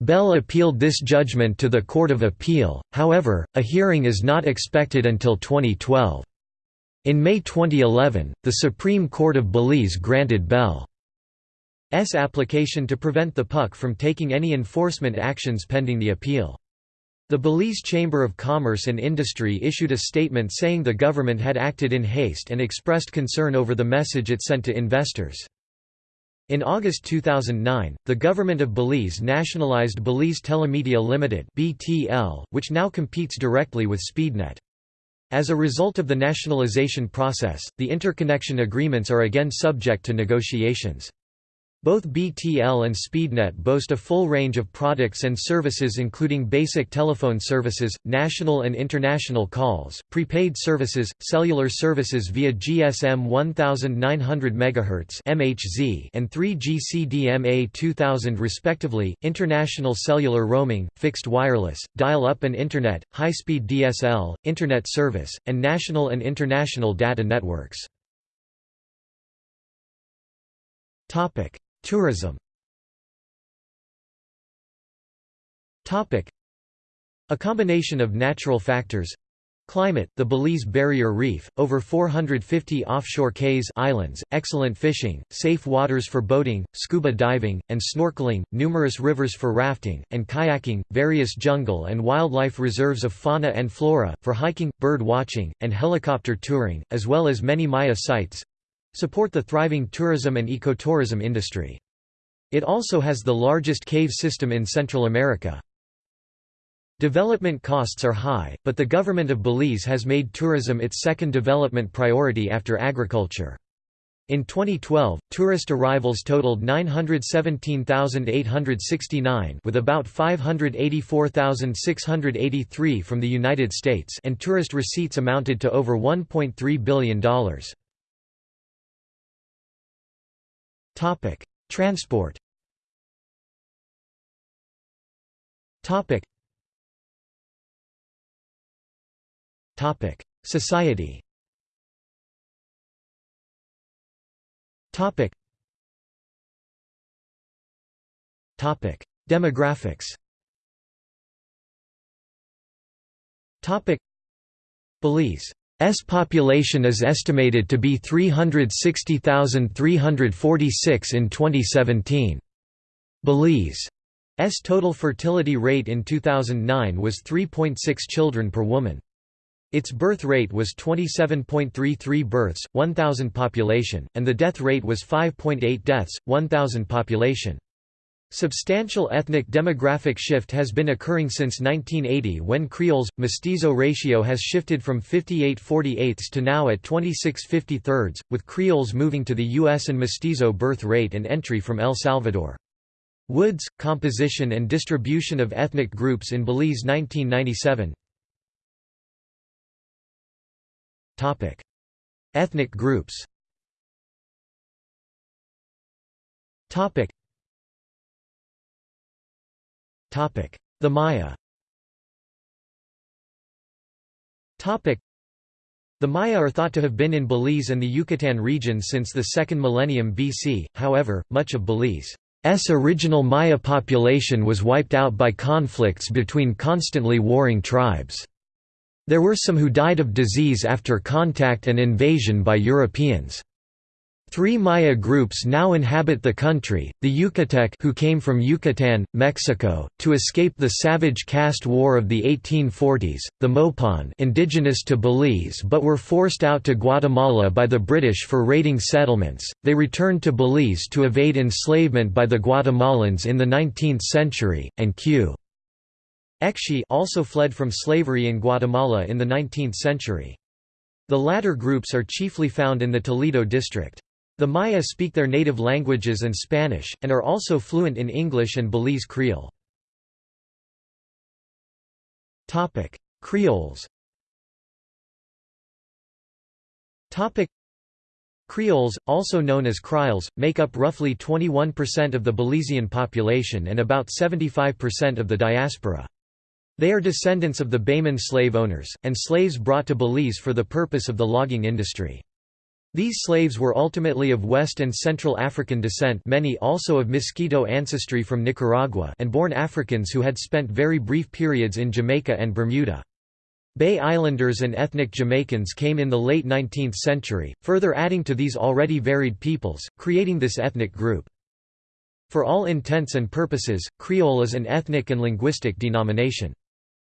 BEL appealed this judgment to the Court of Appeal, however, a hearing is not expected until 2012. In May 2011, the Supreme Court of Belize granted BEL application to prevent the PUC from taking any enforcement actions pending the appeal. The Belize Chamber of Commerce and Industry issued a statement saying the government had acted in haste and expressed concern over the message it sent to investors. In August 2009, the government of Belize nationalized Belize Telemedia Limited (BTL), which now competes directly with Speednet. As a result of the nationalization process, the interconnection agreements are again subject to negotiations. Both BTL and SpeedNet boast a full range of products and services including basic telephone services, national and international calls, prepaid services, cellular services via GSM 1900 MHz (MHZ) and 3G CDMA 2000 respectively, international cellular roaming, fixed wireless, dial-up and internet, high-speed DSL, internet service, and national and international data networks. Topic Tourism. A combination of natural factors. Climate, the Belize Barrier Reef, over 450 offshore cays islands, excellent fishing, safe waters for boating, scuba diving, and snorkeling, numerous rivers for rafting, and kayaking, various jungle and wildlife reserves of fauna and flora, for hiking, bird watching, and helicopter touring, as well as many Maya sites, support the thriving tourism and ecotourism industry. It also has the largest cave system in Central America. Development costs are high, but the government of Belize has made tourism its second development priority after agriculture. In 2012, tourist arrivals totaled 917,869 with about 584,683 from the United States and tourist receipts amounted to over $1.3 billion. Topic: Transport. Topic. Topic: Society. Topic. Topic: Demographics. Topic: Belize S population is estimated to be 360,346 in 2017. Belize's total fertility rate in 2009 was 3.6 children per woman. Its birth rate was 27.33 births, 1,000 population, and the death rate was 5.8 deaths, 1,000 population. Substantial ethnic demographic shift has been occurring since 1980 when Creoles mestizo ratio has shifted from 58 48 to now at 26 53 with Creoles moving to the US and mestizo birth rate and entry from El Salvador. Woods, Composition and Distribution of Ethnic Groups in Belize 1997 Topic. Ethnic groups The Maya the Maya are thought to have been in Belize and the Yucatan region since the 2nd millennium BC, however, much of Belize's original Maya population was wiped out by conflicts between constantly warring tribes. There were some who died of disease after contact and invasion by Europeans. Three Maya groups now inhabit the country, the Yucatec who came from Yucatan, Mexico, to escape the savage caste war of the 1840s, the Mopan indigenous to Belize but were forced out to Guatemala by the British for raiding settlements, they returned to Belize to evade enslavement by the Guatemalans in the 19th century, and Q. Ekshi also fled from slavery in Guatemala in the 19th century. The latter groups are chiefly found in the Toledo district. The Maya speak their native languages and Spanish, and are also fluent in English and Belize Creole. Creoles Creoles, also known as Krioles, make up roughly 21% of the Belizean population and about 75% of the diaspora. They are descendants of the Bayman slave owners, and slaves brought to Belize for the purpose of the logging industry. These slaves were ultimately of West and Central African descent many also of Miskito ancestry from Nicaragua and born Africans who had spent very brief periods in Jamaica and Bermuda. Bay Islanders and ethnic Jamaicans came in the late 19th century, further adding to these already varied peoples, creating this ethnic group. For all intents and purposes, Creole is an ethnic and linguistic denomination.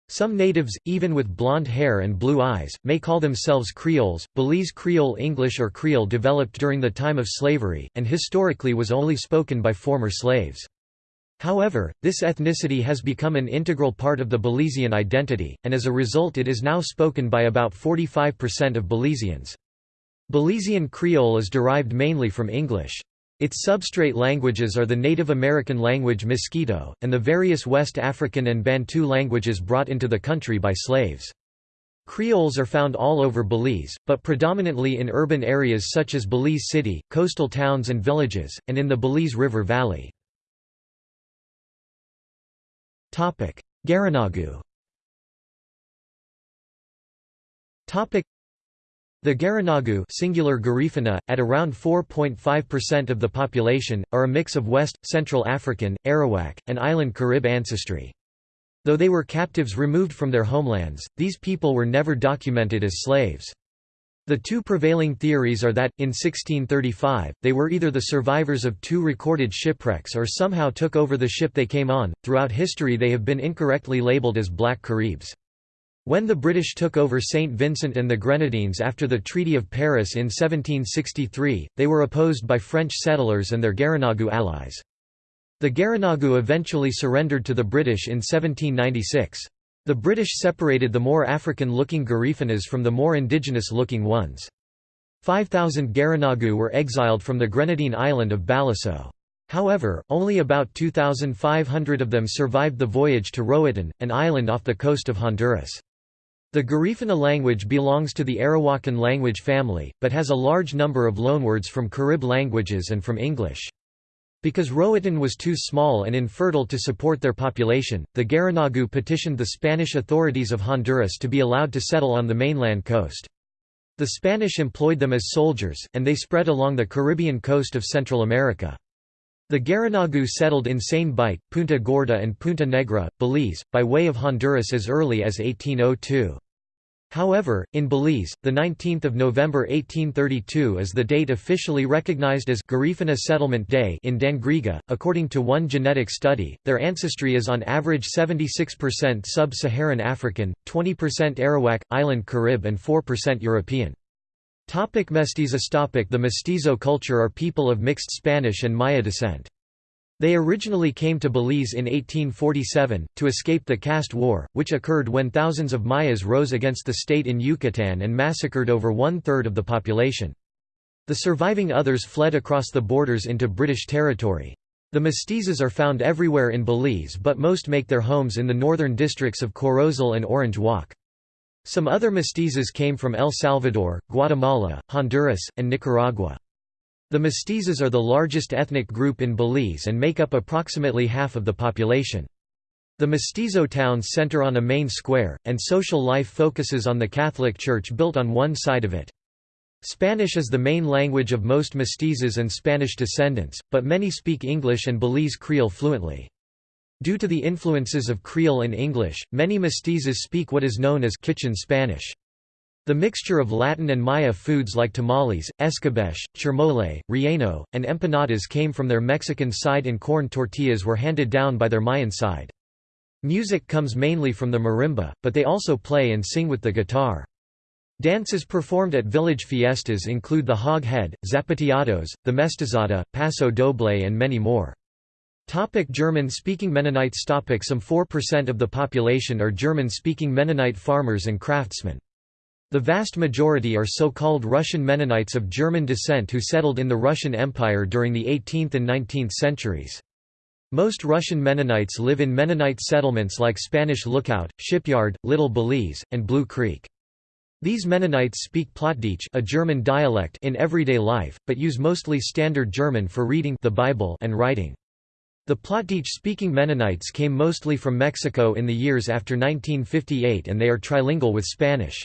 Some natives, even with blonde hair and blue eyes, may call themselves Creoles. Belize Creole English or Creole developed during the time of slavery, and historically was only spoken by former slaves. However, this ethnicity has become an integral part of the Belizean identity, and as a result it is now spoken by about 45% of Belizeans. Belizean Creole is derived mainly from English. Its substrate languages are the Native American language Miskito, and the various West African and Bantu languages brought into the country by slaves. Creoles are found all over Belize, but predominantly in urban areas such as Belize City, coastal towns and villages, and in the Belize River Valley. Garinagu the Garinagu singular Garifuna, at around 4.5% of the population, are a mix of West, Central African, Arawak, and island Carib ancestry. Though they were captives removed from their homelands, these people were never documented as slaves. The two prevailing theories are that, in 1635, they were either the survivors of two recorded shipwrecks or somehow took over the ship they came on. Throughout history, they have been incorrectly labeled as Black Caribs. When the British took over St. Vincent and the Grenadines after the Treaty of Paris in 1763, they were opposed by French settlers and their Garinagu allies. The Garinagu eventually surrendered to the British in 1796. The British separated the more African-looking Garifunas from the more indigenous-looking ones. 5,000 Garinagu were exiled from the Grenadine island of Baliceaux. However, only about 2,500 of them survived the voyage to Roatan, an island off the coast of Honduras. The Garifuna language belongs to the Arawakan language family, but has a large number of loanwords from Carib languages and from English. Because Roatan was too small and infertile to support their population, the Garinagu petitioned the Spanish authorities of Honduras to be allowed to settle on the mainland coast. The Spanish employed them as soldiers, and they spread along the Caribbean coast of Central America. The Garinagu settled in Seine Bight, Punta Gorda and Punta Negra, Belize, by way of Honduras as early as 1802. However, in Belize, 19 November 1832 is the date officially recognized as Garifuna Settlement Day in Dangriga. According to one genetic study, their ancestry is on average 76% sub-Saharan African, 20% Arawak, Island Carib and 4% European. Topic Mestizos topic The mestizo culture are people of mixed Spanish and Maya descent. They originally came to Belize in 1847, to escape the caste war, which occurred when thousands of Mayas rose against the state in Yucatan and massacred over one-third of the population. The surviving others fled across the borders into British territory. The mestizos are found everywhere in Belize but most make their homes in the northern districts of Corozal and Orange Walk. Some other mestizos came from El Salvador, Guatemala, Honduras, and Nicaragua. The mestizos are the largest ethnic group in Belize and make up approximately half of the population. The mestizo towns center on a main square, and social life focuses on the Catholic Church built on one side of it. Spanish is the main language of most mestizos and Spanish descendants, but many speak English and Belize Creole fluently. Due to the influences of Creole and English, many mestizos speak what is known as kitchen Spanish. The mixture of Latin and Maya foods like tamales, escabeche, chirmole, relleno, and empanadas came from their Mexican side and corn tortillas were handed down by their Mayan side. Music comes mainly from the marimba, but they also play and sing with the guitar. Dances performed at village fiestas include the hog head, zapateados, the mestizada, paso doble and many more. Topic German-speaking Mennonites Topic Some 4% of the population are German-speaking Mennonite farmers and craftsmen. The vast majority are so-called Russian Mennonites of German descent who settled in the Russian Empire during the 18th and 19th centuries. Most Russian Mennonites live in Mennonite settlements like Spanish Lookout, Shipyard, Little Belize, and Blue Creek. These Mennonites speak Plattdeutsch a German dialect in everyday life, but use mostly Standard German for reading the Bible and writing. The Plattdeutsch-speaking Mennonites came mostly from Mexico in the years after 1958 and they are trilingual with Spanish.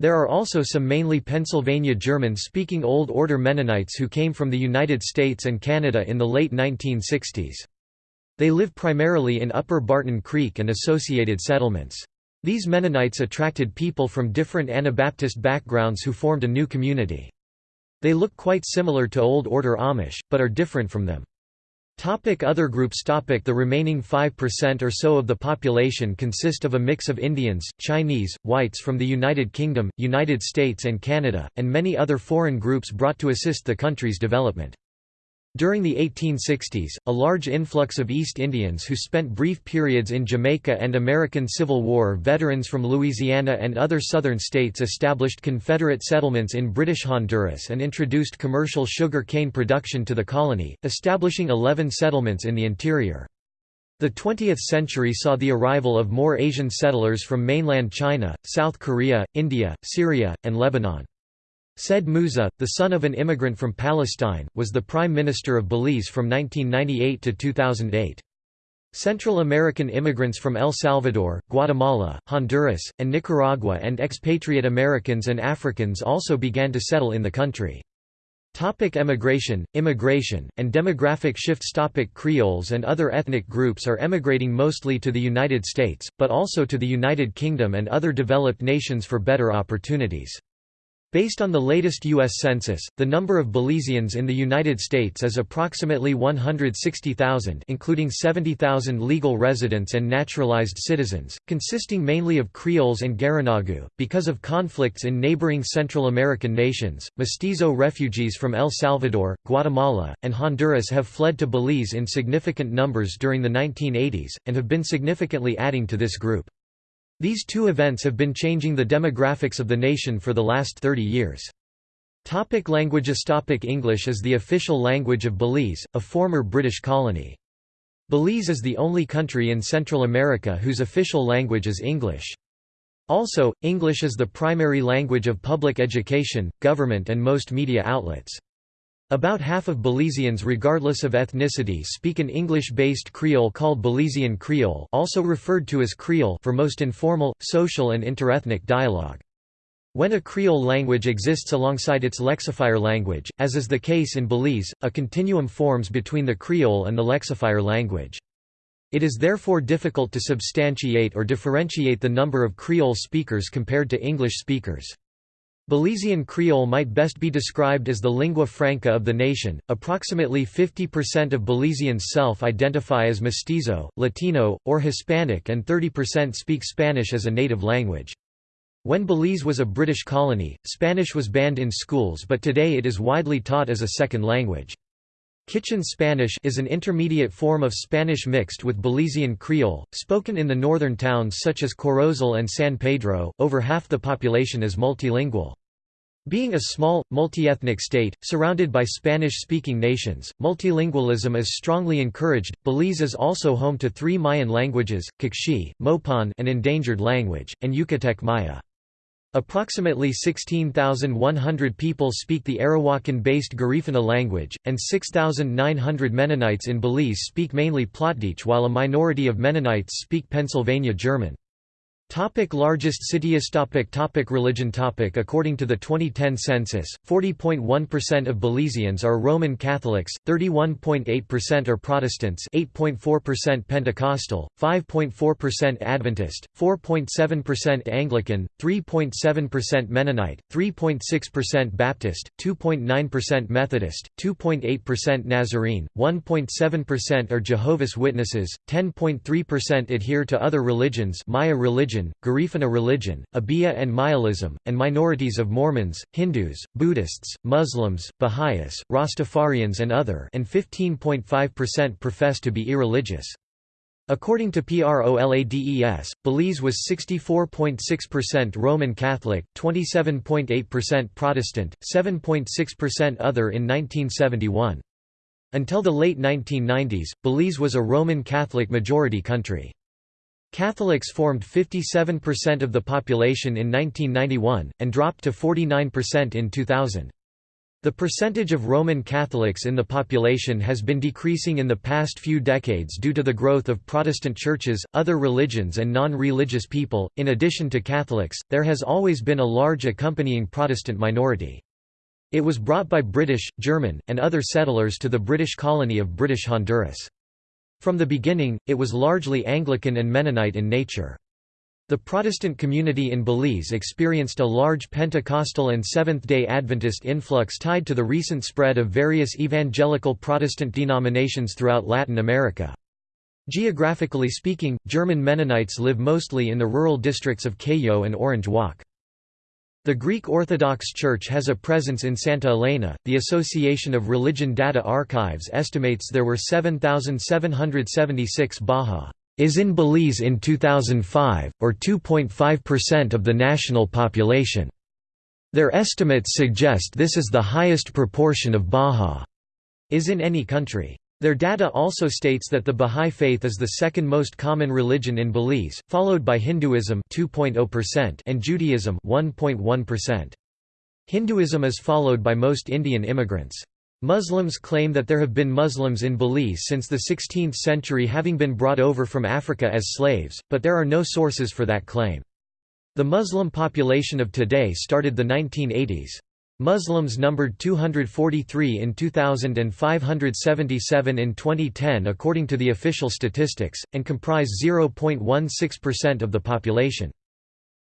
There are also some mainly Pennsylvania German-speaking Old Order Mennonites who came from the United States and Canada in the late 1960s. They live primarily in Upper Barton Creek and associated settlements. These Mennonites attracted people from different Anabaptist backgrounds who formed a new community. They look quite similar to Old Order Amish, but are different from them. Topic other groups topic The remaining 5% or so of the population consist of a mix of Indians, Chinese, whites from the United Kingdom, United States and Canada, and many other foreign groups brought to assist the country's development. During the 1860s, a large influx of East Indians who spent brief periods in Jamaica and American Civil War veterans from Louisiana and other southern states established Confederate settlements in British Honduras and introduced commercial sugar cane production to the colony, establishing 11 settlements in the interior. The 20th century saw the arrival of more Asian settlers from mainland China, South Korea, India, Syria, and Lebanon. Said Musa, the son of an immigrant from Palestine, was the Prime Minister of Belize from 1998 to 2008. Central American immigrants from El Salvador, Guatemala, Honduras, and Nicaragua and expatriate Americans and Africans also began to settle in the country. Topic emigration, immigration, and demographic shifts Topic Creoles and other ethnic groups are emigrating mostly to the United States, but also to the United Kingdom and other developed nations for better opportunities. Based on the latest U.S. Census, the number of Belizeans in the United States is approximately 160,000 including 70,000 legal residents and naturalized citizens, consisting mainly of Creoles and Garinagu. Because of conflicts in neighboring Central American nations, mestizo refugees from El Salvador, Guatemala, and Honduras have fled to Belize in significant numbers during the 1980s, and have been significantly adding to this group. These two events have been changing the demographics of the nation for the last 30 years. Topic languages Topic English is the official language of Belize, a former British colony. Belize is the only country in Central America whose official language is English. Also, English is the primary language of public education, government and most media outlets. About half of Belizeans regardless of ethnicity speak an English-based Creole called Belizean Creole also referred to as Creole for most informal, social and interethnic dialogue. When a Creole language exists alongside its lexifier language, as is the case in Belize, a continuum forms between the Creole and the lexifier language. It is therefore difficult to substantiate or differentiate the number of Creole speakers compared to English speakers. Belizean Creole might best be described as the lingua franca of the nation. Approximately 50% of Belizeans self identify as mestizo, Latino, or Hispanic, and 30% speak Spanish as a native language. When Belize was a British colony, Spanish was banned in schools, but today it is widely taught as a second language. Kitchen Spanish is an intermediate form of Spanish mixed with Belizean Creole, spoken in the northern towns such as Corozal and San Pedro. Over half the population is multilingual. Being a small, multi-ethnic state, surrounded by Spanish-speaking nations, multilingualism is strongly encouraged. Belize is also home to three Mayan languages, Q'eqchi, Mopan an endangered language, and Yucatec Maya. Approximately 16,100 people speak the Arawakan-based Garifuna language, and 6,900 Mennonites in Belize speak mainly Plattdeutsch while a minority of Mennonites speak Pennsylvania German. Topic largest cities topic topic Religion topic According to the 2010 census, 40.1% of Belizeans are Roman Catholics, 31.8% are Protestants 8.4% Pentecostal, 5.4% Adventist, 4.7% Anglican, 3.7% Mennonite, 3.6% Baptist, 2.9% Methodist, 2.8% Nazarene, 1.7% are Jehovah's Witnesses, 10.3% adhere to other religions Maya religion religion, Garifuna religion, Obeah and Myalism, and minorities of Mormons, Hindus, Buddhists, Muslims, Baha'is, Rastafarians and other and 15.5% profess to be irreligious. According to PROLADES, Belize was 64.6% Roman Catholic, 27.8% Protestant, 7.6% other in 1971. Until the late 1990s, Belize was a Roman Catholic majority country. Catholics formed 57% of the population in 1991, and dropped to 49% in 2000. The percentage of Roman Catholics in the population has been decreasing in the past few decades due to the growth of Protestant churches, other religions, and non religious people. In addition to Catholics, there has always been a large accompanying Protestant minority. It was brought by British, German, and other settlers to the British colony of British Honduras. From the beginning, it was largely Anglican and Mennonite in nature. The Protestant community in Belize experienced a large Pentecostal and Seventh-day Adventist influx tied to the recent spread of various evangelical Protestant denominations throughout Latin America. Geographically speaking, German Mennonites live mostly in the rural districts of Cayo and Orange Walk. The Greek Orthodox Church has a presence in Santa Elena. The Association of Religion Data Archives estimates there were 7,776 Baha is in Belize in 2005, or 2.5% of the national population. Their estimates suggest this is the highest proportion of Baha is in any country. Their data also states that the Bahá'í Faith is the second most common religion in Belize, followed by Hinduism 2.0% and Judaism 1.1%. Hinduism is followed by most Indian immigrants. Muslims claim that there have been Muslims in Belize since the 16th century having been brought over from Africa as slaves, but there are no sources for that claim. The Muslim population of today started the 1980s. Muslims numbered 243 in 2000 and 577 in 2010 according to the official statistics, and comprise 0.16% of the population.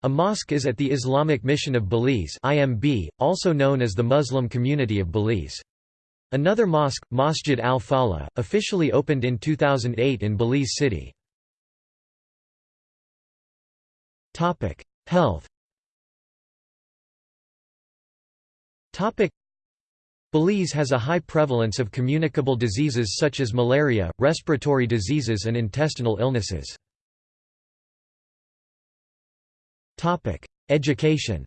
A mosque is at the Islamic Mission of Belize IMB, also known as the Muslim Community of Belize. Another mosque, Masjid al-Falah, officially opened in 2008 in Belize City. Health Belize has a high prevalence of communicable diseases such as malaria, respiratory diseases and intestinal illnesses. Education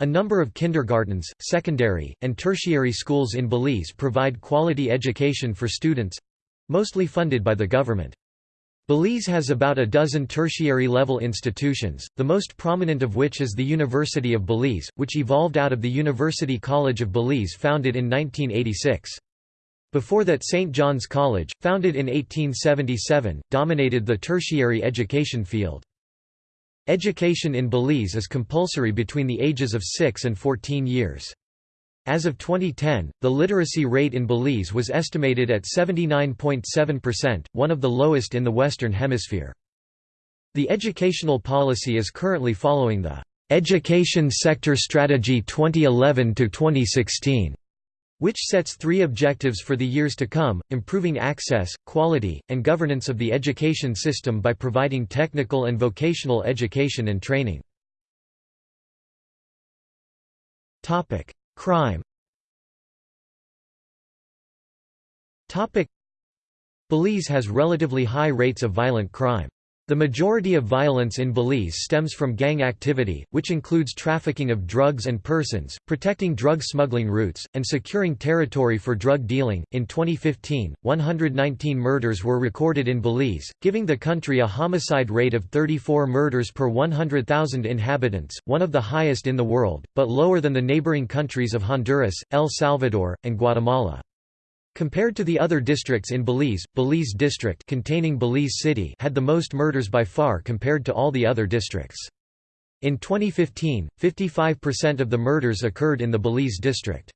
a number of kindergartens, secondary, and tertiary schools in Belize provide quality education for students—mostly funded by the government. Belize has about a dozen tertiary-level institutions, the most prominent of which is the University of Belize, which evolved out of the University College of Belize founded in 1986. Before that St. John's College, founded in 1877, dominated the tertiary education field. Education in Belize is compulsory between the ages of 6 and 14 years. As of 2010, the literacy rate in Belize was estimated at 79.7%, one of the lowest in the Western Hemisphere. The educational policy is currently following the Education Sector Strategy 2011-2016, which sets three objectives for the years to come, improving access, quality, and governance of the education system by providing technical and vocational education and training. Crime Belize has relatively high rates of violent crime. The majority of violence in Belize stems from gang activity, which includes trafficking of drugs and persons, protecting drug smuggling routes, and securing territory for drug dealing. In 2015, 119 murders were recorded in Belize, giving the country a homicide rate of 34 murders per 100,000 inhabitants, one of the highest in the world, but lower than the neighboring countries of Honduras, El Salvador, and Guatemala. Compared to the other districts in Belize, Belize District containing Belize City had the most murders by far compared to all the other districts. In 2015, 55% of the murders occurred in the Belize District.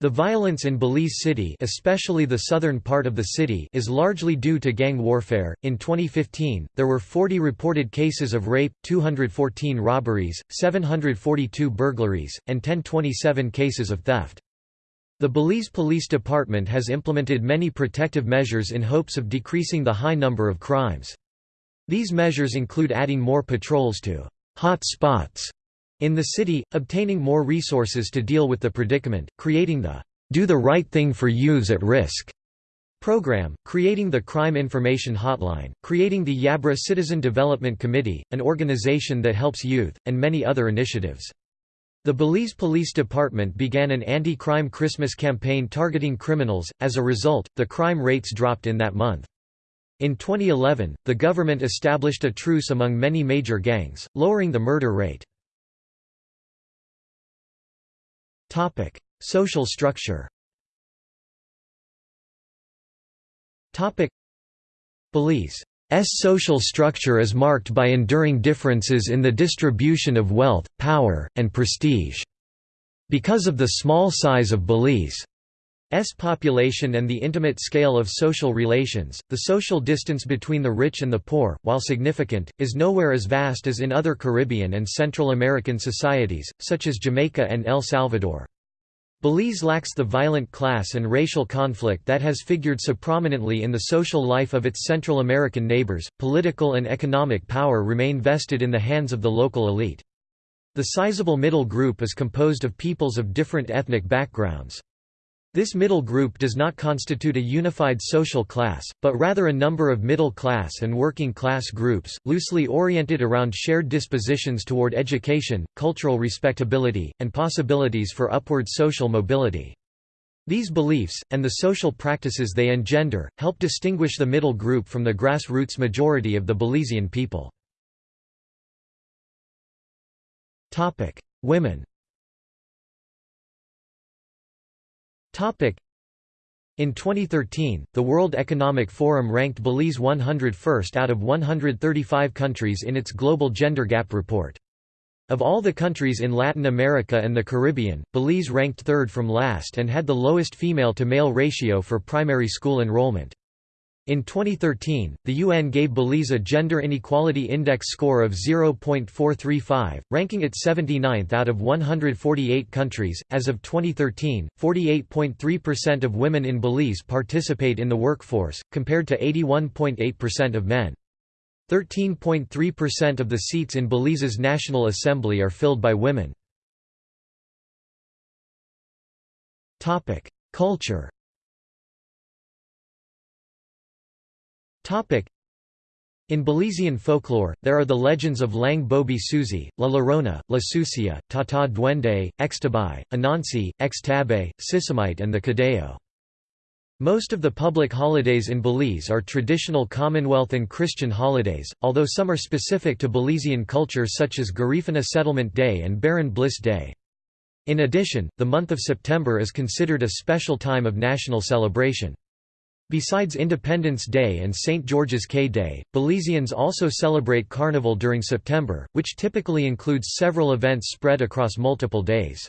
The violence in Belize City, especially the southern part of the city, is largely due to gang warfare. In 2015, there were 40 reported cases of rape, 214 robberies, 742 burglaries, and 1027 cases of theft. The Belize Police Department has implemented many protective measures in hopes of decreasing the high number of crimes. These measures include adding more patrols to hot spots in the city, obtaining more resources to deal with the predicament, creating the Do the Right Thing for Youths at Risk program, creating the Crime Information Hotline, creating the Yabra Citizen Development Committee, an organization that helps youth, and many other initiatives. The Belize Police Department began an anti-crime Christmas campaign targeting criminals, as a result, the crime rates dropped in that month. In 2011, the government established a truce among many major gangs, lowering the murder rate. Social structure Belize social structure is marked by enduring differences in the distribution of wealth, power, and prestige. Because of the small size of Belize's population and the intimate scale of social relations, the social distance between the rich and the poor, while significant, is nowhere as vast as in other Caribbean and Central American societies, such as Jamaica and El Salvador. Belize lacks the violent class and racial conflict that has figured so prominently in the social life of its Central American neighbors. Political and economic power remain vested in the hands of the local elite. The sizable middle group is composed of peoples of different ethnic backgrounds. This middle group does not constitute a unified social class, but rather a number of middle-class and working-class groups, loosely oriented around shared dispositions toward education, cultural respectability, and possibilities for upward social mobility. These beliefs, and the social practices they engender, help distinguish the middle group from the grassroots majority of the Belizean people. Women In 2013, the World Economic Forum ranked Belize 101st out of 135 countries in its Global Gender Gap report. Of all the countries in Latin America and the Caribbean, Belize ranked third from last and had the lowest female-to-male ratio for primary school enrollment. In 2013, the UN gave Belize a Gender Inequality Index score of 0.435, ranking it 79th out of 148 countries. As of 2013, 48.3% of women in Belize participate in the workforce, compared to 81.8% of men. 13.3% of the seats in Belize's National Assembly are filled by women. Culture In Belizean folklore, there are the legends of Lang Bobi Susi, La Llorona, La Sucia, Tata Duende, Extabai, Anansi, Extabe, Sisimite and the Cadejo. Most of the public holidays in Belize are traditional Commonwealth and Christian holidays, although some are specific to Belizean culture such as Garifuna Settlement Day and Baron Bliss Day. In addition, the month of September is considered a special time of national celebration. Besides Independence Day and St. George's Caye Day, Belizeans also celebrate Carnival during September, which typically includes several events spread across multiple days.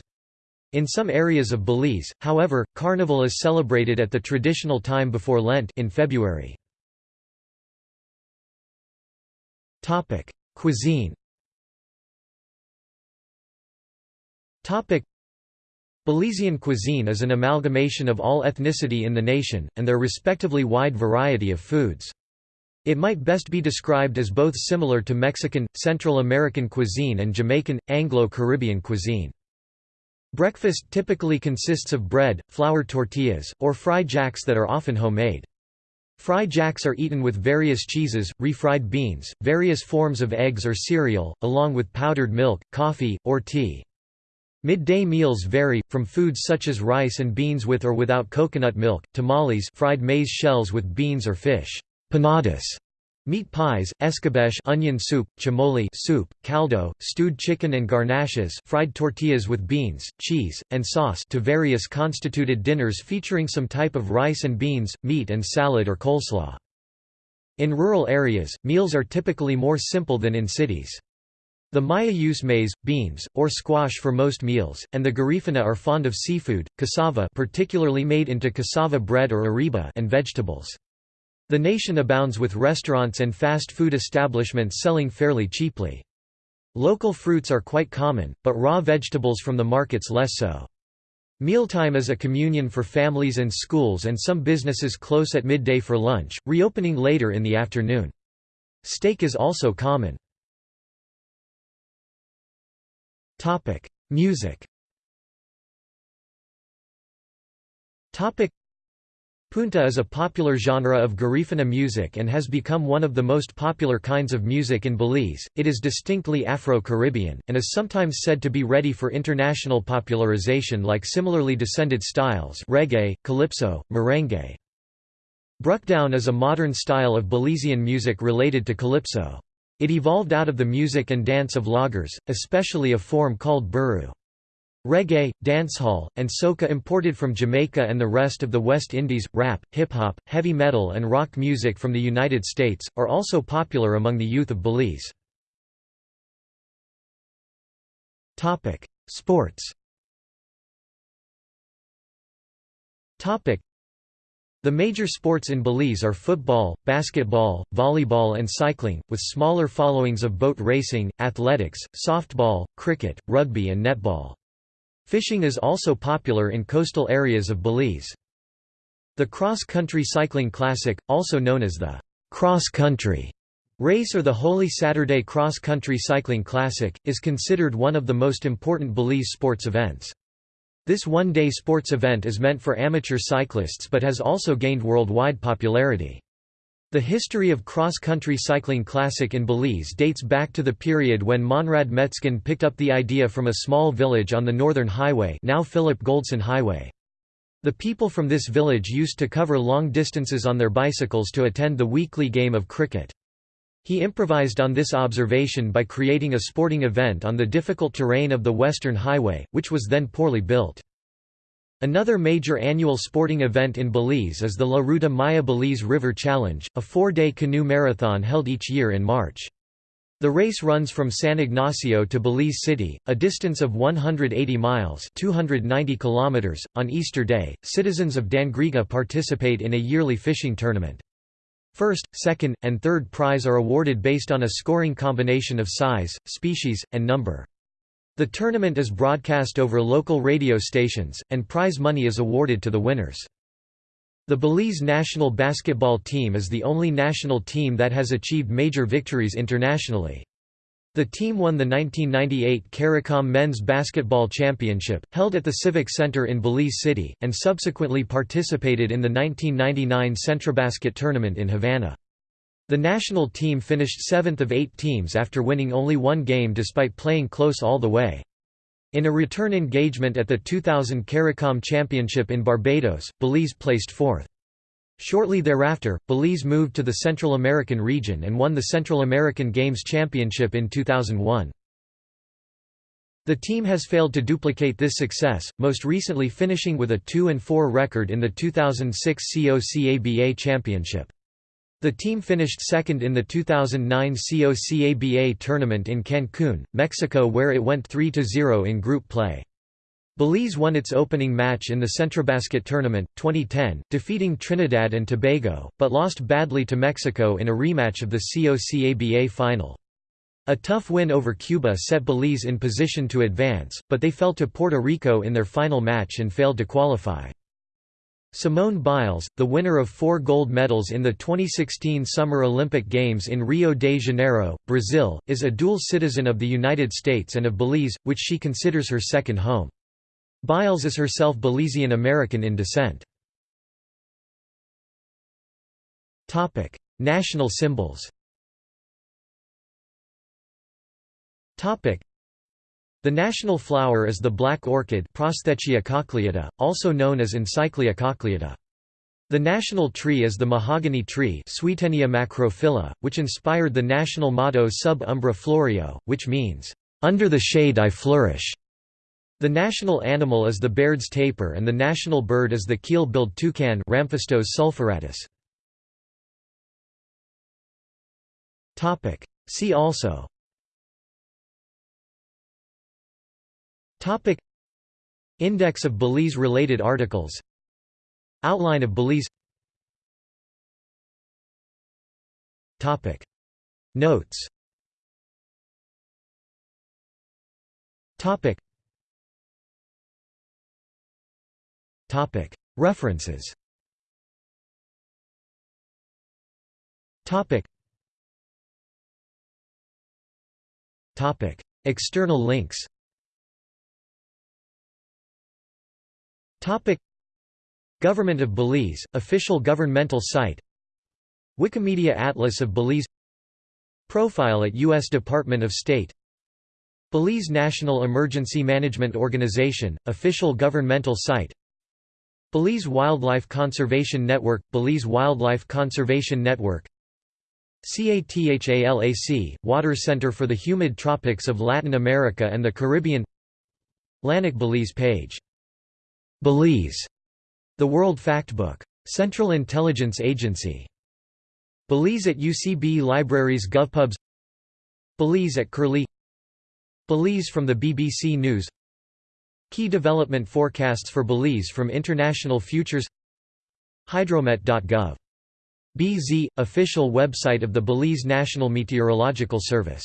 In some areas of Belize, however, Carnival is celebrated at the traditional time before Lent in February. Cuisine Belizean cuisine is an amalgamation of all ethnicity in the nation, and their respectively wide variety of foods. It might best be described as both similar to Mexican, Central American cuisine and Jamaican, Anglo-Caribbean cuisine. Breakfast typically consists of bread, flour tortillas, or fry jacks that are often homemade. Fry jacks are eaten with various cheeses, refried beans, various forms of eggs or cereal, along with powdered milk, coffee, or tea. Midday meals vary, from foods such as rice and beans with or without coconut milk, tamales fried maize shells with beans or fish, panadas, meat pies, escabeche onion soup, chirmole soup, caldo, stewed chicken and garnaches fried tortillas with beans, cheese, and sauce to various constituted dinners featuring some type of rice and beans, meat and salad or coleslaw. In rural areas, meals are typically more simple than in cities. The Maya use maize, beans, or squash for most meals, and the Garifuna are fond of seafood, cassava particularly made into cassava bread or ereba and vegetables. The nation abounds with restaurants and fast food establishments selling fairly cheaply. Local fruits are quite common, but raw vegetables from the markets less so. Mealtime is a communion for families and schools and some businesses close at midday for lunch, reopening later in the afternoon. Steak is also common. Topic: Music. Topic: Punta is a popular genre of Garifuna music and has become one of the most popular kinds of music in Belize. It is distinctly Afro-Caribbean and is sometimes said to be ready for international popularization like similarly descended styles reggae, calypso, merengue. Brukdown is a modern style of Belizean music related to calypso. It evolved out of the music and dance of loggers, especially a form called buru. Reggae, dancehall, and soca imported from Jamaica and the rest of the West Indies, rap, hip-hop, heavy metal and rock music from the United States, are also popular among the youth of Belize. Sports the major sports in Belize are football, basketball, volleyball and cycling, with smaller followings of boat racing, athletics, softball, cricket, rugby and netball. Fishing is also popular in coastal areas of Belize. The cross-country cycling classic, also known as the cross-country race or the Holy Saturday Cross-Country Cycling Classic, is considered one of the most important Belize sports events. This one-day sports event is meant for amateur cyclists but has also gained worldwide popularity. The history of cross-country cycling classic in Belize dates back to the period when Monrad Metzgen picked up the idea from a small village on the Northern Highway now Philip Goldson Highway. The people from this village used to cover long distances on their bicycles to attend the weekly game of cricket. He improvised on this observation by creating a sporting event on the difficult terrain of the Western Highway, which was then poorly built. Another major annual sporting event in Belize is the La Ruta Maya Belize River Challenge, a four-day canoe marathon held each year in March. The race runs from San Ignacio to Belize City, a distance of 180 miles (290 kilometers). .On Easter Day, citizens of Dangriga participate in a yearly fishing tournament. First, second, and third prize are awarded based on a scoring combination of size, species, and number. The tournament is broadcast over local radio stations, and prize money is awarded to the winners. The Belize national basketball team is the only national team that has achieved major victories internationally. The team won the 1998 CARICOM Men's Basketball Championship, held at the Civic Center in Belize City, and subsequently participated in the 1999 Centrobasket tournament in Havana. The national team finished seventh of eight teams after winning only one game despite playing close all the way. In a return engagement at the 2000 CARICOM Championship in Barbados, Belize placed fourth. Shortly thereafter, Belize moved to the Central American region and won the Central American Games Championship in 2001. The team has failed to duplicate this success, most recently finishing with a 2–4 record in the 2006 COCABA Championship. The team finished second in the 2009 COCABA tournament in Cancun, Mexico where it went 3–0 in group play. Belize won its opening match in the Centrobasket tournament, 2010, defeating Trinidad and Tobago, but lost badly to Mexico in a rematch of the COCABA final. A tough win over Cuba set Belize in position to advance, but they fell to Puerto Rico in their final match and failed to qualify. Simone Biles, the winner of four gold medals in the 2016 Summer Olympic Games in Rio de Janeiro, Brazil, is a dual citizen of the United States and of Belize, which she considers her second home. Biles is herself Belizean American in descent. Topic: National symbols Topic: The national flower is the black orchid Prosthechea cochleata, also known as Encyclia cochleata. The national tree is the mahogany tree Swietenia macrophylla, which inspired the national motto Sub umbra floreo, which means, "'Under the shade I flourish'". The national animal is the Baird's tapir and the national bird is the keel-billed toucan Ramphastos sulphuratus. See also. Topic. Index of Belize-related articles. Outline of Belize. Topic. Notes. Topic References. External links. Government of Belize, official governmental site. Wikimedia Atlas of Belize. Profile at U.S. Department of State. Belize National Emergency Management Organization, official governmental site Belize Wildlife Conservation Network – Belize Wildlife Conservation Network. CATHALAC – Water Center for the Humid Tropics of Latin America and the Caribbean. LANIC Belize page. Belize, The World Factbook. Central Intelligence Agency. Belize at UCB Libraries GovPubs Belize at Curlie. Belize from the BBC News Key development forecasts for Belize from International Futures Hydromet.gov. BZ – official website of the Belize National Meteorological Service